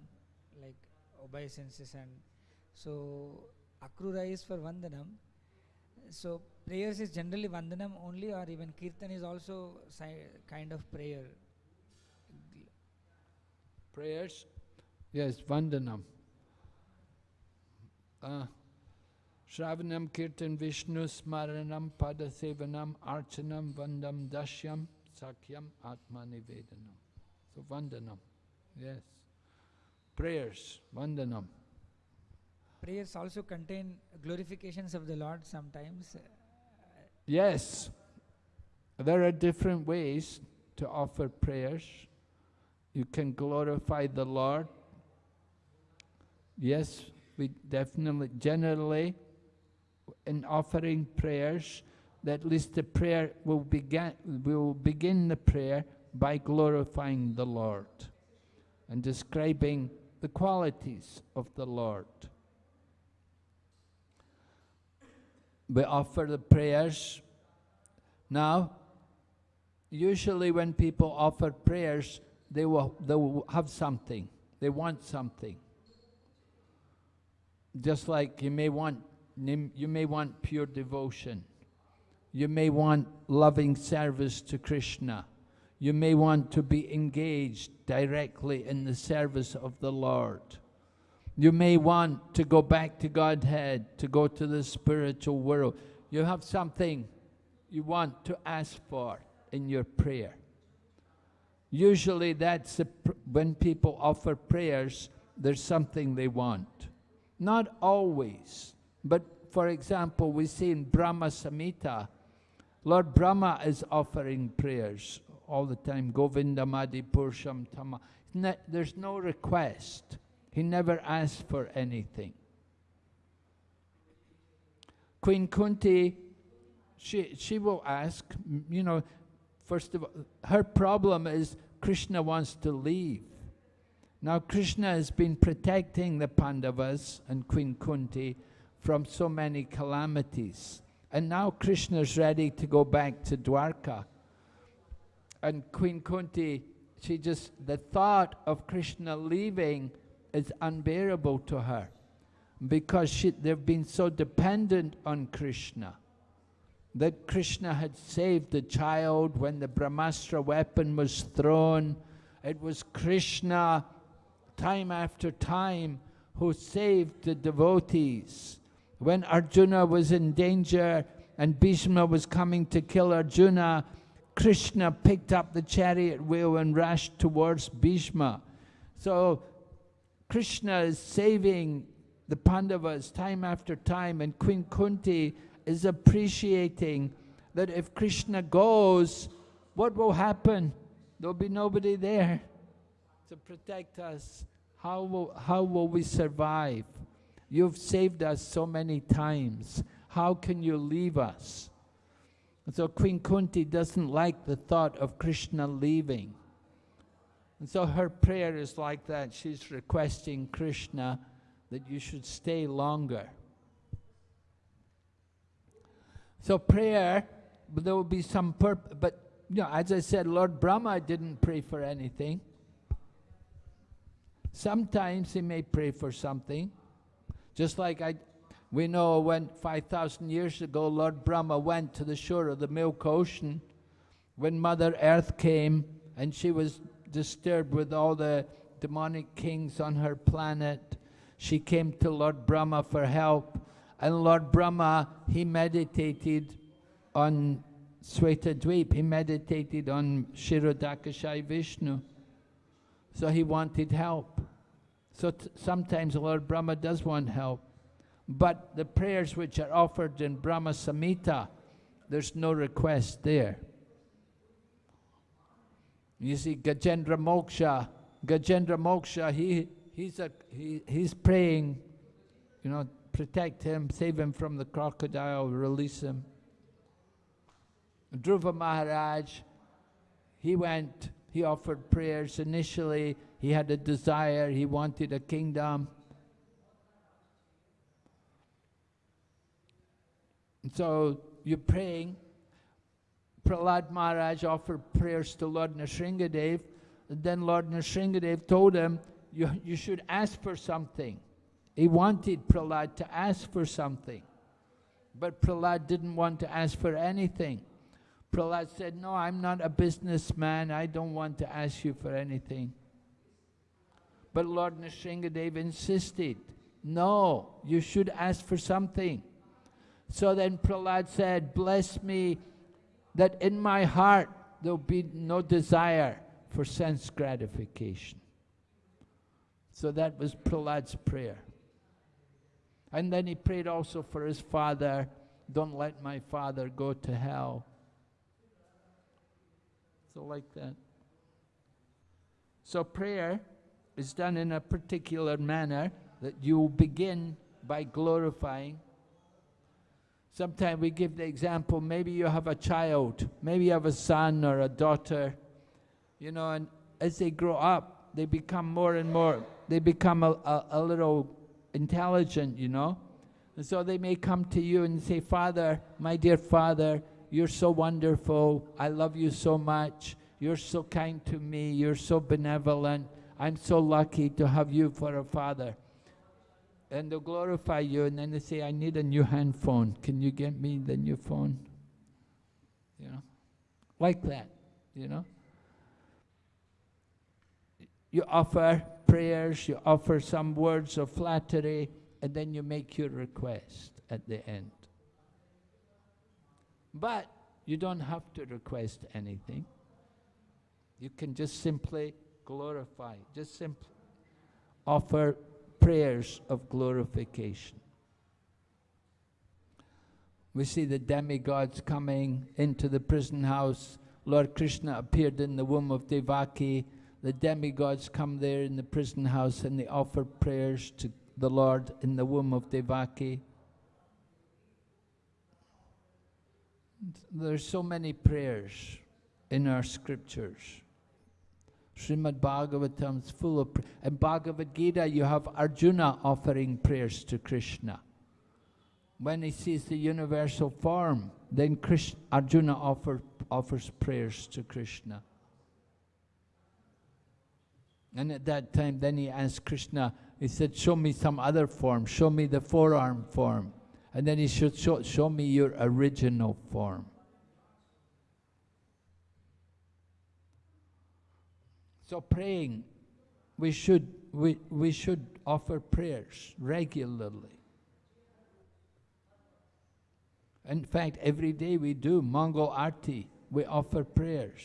like obeisances and so akrura is for vandanam. So prayers is generally vandanam only or even kirtan is also kind of prayer. Prayers? Yes, vandanam. Uh, Shravanam Kirtan Vishnu Smaranam Padasevanam Archanam Vandam Dashyam Sakyam Atmanivedanam. So Vandanam, yes. Prayers, Vandanam. Prayers also contain glorifications of the Lord sometimes. Yes. There are different ways to offer prayers. You can glorify the Lord. Yes, we definitely, generally, in offering prayers, that at least the prayer will begin, will begin the prayer by glorifying the Lord and describing the qualities of the Lord. We offer the prayers. Now, usually when people offer prayers, they will, they will have something. They want something. Just like you may want you may want pure devotion. You may want loving service to Krishna. You may want to be engaged directly in the service of the Lord. You may want to go back to Godhead, to go to the spiritual world. You have something you want to ask for in your prayer. Usually that's when people offer prayers, there's something they want. Not always. But for example, we see in Brahma Samhita, Lord Brahma is offering prayers all the time. Govindamadi Pursham Tama. There's no request. He never asks for anything. Queen Kunti, she, she will ask, you know, first of all, her problem is Krishna wants to leave. Now Krishna has been protecting the Pandavas and Queen Kunti from so many calamities. And now Krishna's ready to go back to Dwarka. And Queen Kunti, she just, the thought of Krishna leaving is unbearable to her because she, they've been so dependent on Krishna that Krishna had saved the child when the Brahmastra weapon was thrown. It was Krishna, time after time, who saved the devotees. When Arjuna was in danger and Bhishma was coming to kill Arjuna, Krishna picked up the chariot wheel and rushed towards Bhishma. So Krishna is saving the Pandavas time after time, and Queen Kunti is appreciating that if Krishna goes, what will happen? There'll be nobody there to protect us. How will, how will we survive? You've saved us so many times. How can you leave us? And so Queen Kunti doesn't like the thought of Krishna leaving. And so her prayer is like that. She's requesting Krishna that you should stay longer. So prayer, there will be some purpose, but you know, as I said, Lord Brahma didn't pray for anything. Sometimes he may pray for something, just like I, we know when 5,000 years ago Lord Brahma went to the shore of the Milk Ocean, when Mother Earth came and she was disturbed with all the demonic kings on her planet, she came to Lord Brahma for help. And Lord Brahma, he meditated on Dweep. he meditated on Kshirodakashayi Vishnu. So he wanted help. So sometimes Lord Brahma does want help. But the prayers which are offered in Brahma Samhita, there's no request there. You see, Gajendra Moksha, Gajendra Moksha, he he's, a, he, he's praying, you know, protect him, save him from the crocodile, release him. Dhruva Maharaj, he went, he offered prayers. Initially, he had a desire, he wanted a kingdom. And so you're praying. Prahlad Maharaj offered prayers to Lord Nrsingadev. And then Lord Nrsingadev told him, you, you should ask for something. He wanted Prahlad to ask for something. But Prahlad didn't want to ask for anything. Prahlad said, no, I'm not a businessman. I don't want to ask you for anything. But Lord Nrsingadev insisted, no, you should ask for something. So then Prahlad said, bless me that in my heart there'll be no desire for sense gratification. So that was Prahlad's prayer. And then he prayed also for his father, don't let my father go to hell. So like that. So prayer is done in a particular manner that you begin by glorifying. Sometimes we give the example, maybe you have a child, maybe you have a son or a daughter, you know, and as they grow up, they become more and more they become a, a, a little intelligent, you know. And so they may come to you and say, Father, my dear Father, you're so wonderful. I love you so much. You're so kind to me. You're so benevolent. I'm so lucky to have you for a father. And they'll glorify you, and then they say, I need a new handphone. Can you get me the new phone? You know, like that, you know. You offer prayers, you offer some words of flattery, and then you make your request at the end. But you don't have to request anything. You can just simply glorify, just simply offer prayers of glorification. We see the demigods coming into the prison house. Lord Krishna appeared in the womb of Devaki. The demigods come there in the prison house and they offer prayers to the Lord in the womb of Devaki. There's so many prayers in our scriptures. Srimad Bhagavatam is full of In Bhagavad Gita, you have Arjuna offering prayers to Krishna. When he sees the universal form, then Krishna, Arjuna offer, offers prayers to Krishna. And at that time, then he asked Krishna, he said, show me some other form, show me the four-arm form. And then he should show, show me your original form. So praying, we should, we, we should offer prayers regularly. In fact, every day we do Mangal Arti, we offer prayers.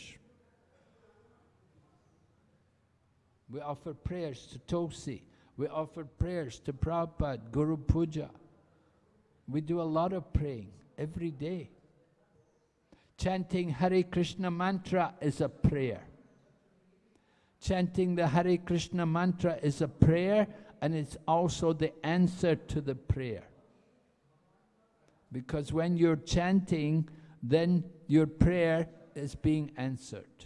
We offer prayers to Tulsi. We offer prayers to Prabhupada, Guru Puja. We do a lot of praying every day. Chanting Hare Krishna mantra is a prayer. Chanting the Hare Krishna mantra is a prayer and it's also the answer to the prayer. Because when you're chanting, then your prayer is being answered.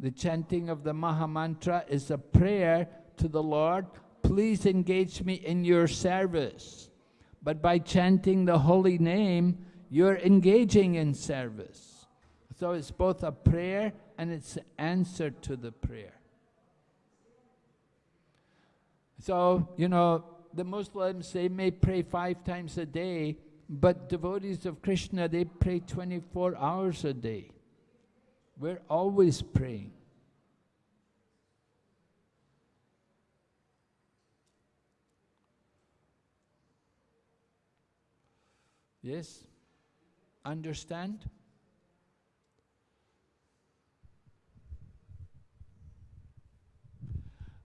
The chanting of the Maha Mantra is a prayer to the Lord, please engage me in your service. But by chanting the holy name, you're engaging in service. So it's both a prayer and it's an answer to the prayer. So, you know, the Muslims, they may pray five times a day, but devotees of Krishna, they pray 24 hours a day. We're always praying. Yes? Understand?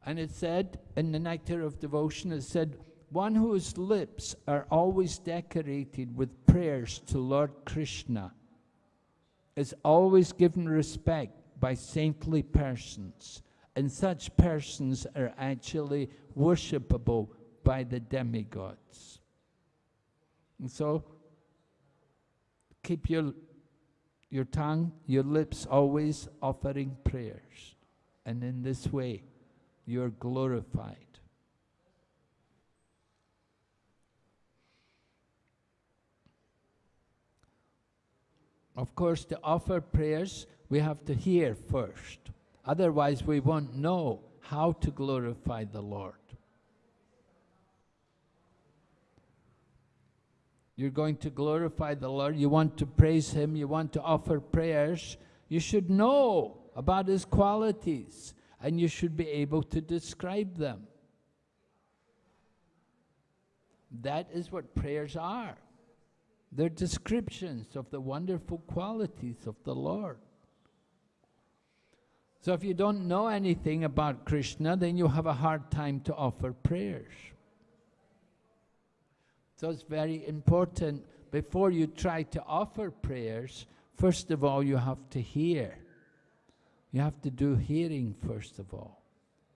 And it said in the Nectar of Devotion, it said, one whose lips are always decorated with prayers to Lord Krishna is always given respect by saintly persons, and such persons are actually worshipable by the demigods. And so, keep your, your tongue, your lips always offering prayers. And in this way, you're glorified. Of course, to offer prayers, we have to hear first. Otherwise, we won't know how to glorify the Lord. You're going to glorify the Lord, you want to praise Him, you want to offer prayers, you should know about His qualities and you should be able to describe them. That is what prayers are. They're descriptions of the wonderful qualities of the Lord. So if you don't know anything about Krishna, then you have a hard time to offer prayers. So it's very important, before you try to offer prayers, first of all you have to hear. You have to do hearing first of all.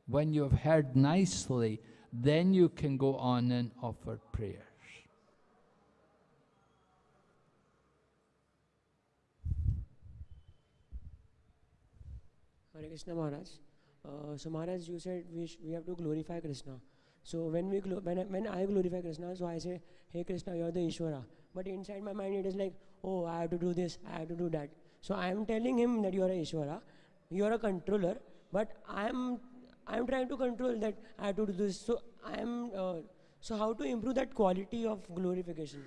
When you have heard nicely, then you can go on and offer prayers. Hare Krishna Maharaj. Uh, so Maharaj, you said we, we have to glorify Krishna. So when we when I, when I glorify Krishna, so I say, Hey Krishna, you're the Ishvara. But inside my mind, it is like, oh, I have to do this, I have to do that. So I am telling him that you are a Ishvara you are a controller, but I am I am trying to control that I have to do this. So I am uh, so how to improve that quality of glorification?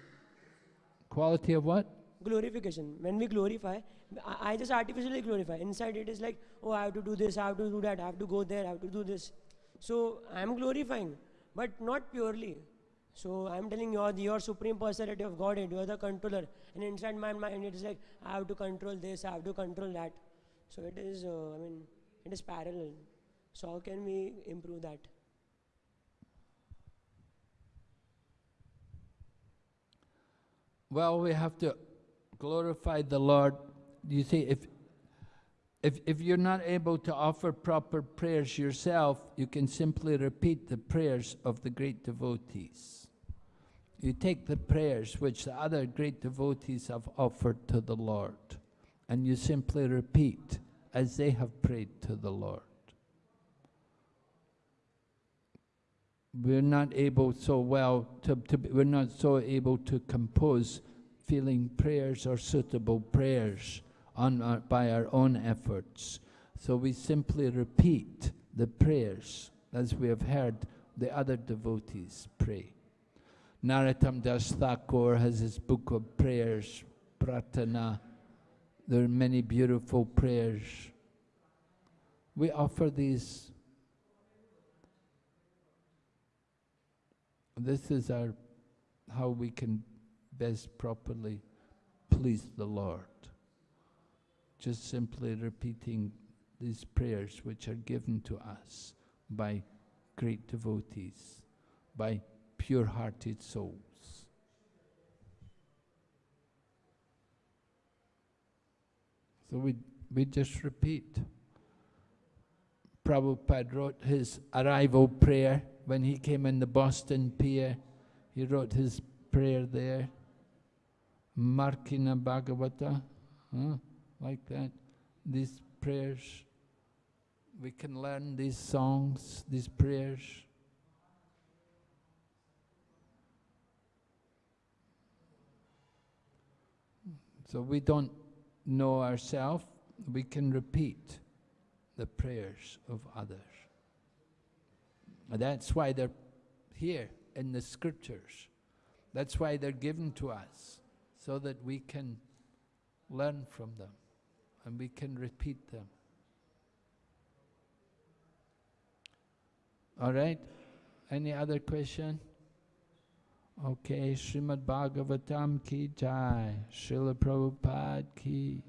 Quality of what? Glorification. When we glorify, I, I just artificially glorify. Inside it is like, oh, I have to do this, I have to do that, I have to go there, I have to do this. So I am glorifying, but not purely. So I'm telling you, your supreme personality of Godhead, you are the controller. And inside my mind, it is like, I have to control this, I have to control that. So it is, uh, I mean, it is parallel. So how can we improve that? Well, we have to glorify the Lord. You see, if, if, if you're not able to offer proper prayers yourself, you can simply repeat the prayers of the great devotees. You take the prayers which the other great devotees have offered to the Lord, and you simply repeat as they have prayed to the Lord. We're not able so well to, to we're not so able to compose feeling prayers or suitable prayers on our, by our own efforts. So we simply repeat the prayers as we have heard the other devotees pray. Narottam Das Thakur has his book of prayers, Prarthana. There are many beautiful prayers. We offer these. This is our how we can best properly please the Lord. Just simply repeating these prayers which are given to us by great devotees, by pure hearted souls. So we, we just repeat. Prabhupada wrote his arrival prayer when he came in the Boston Pier. He wrote his prayer there. Markina Bhagavata, huh? like that. These prayers, we can learn these songs, these prayers. So we don't know ourselves, we can repeat the prayers of others. That's why they're here in the scriptures. That's why they're given to us, so that we can learn from them and we can repeat them. All right? Any other question? Okay, Srimad Bhagavatam ki jai, Srila Prabhupada ki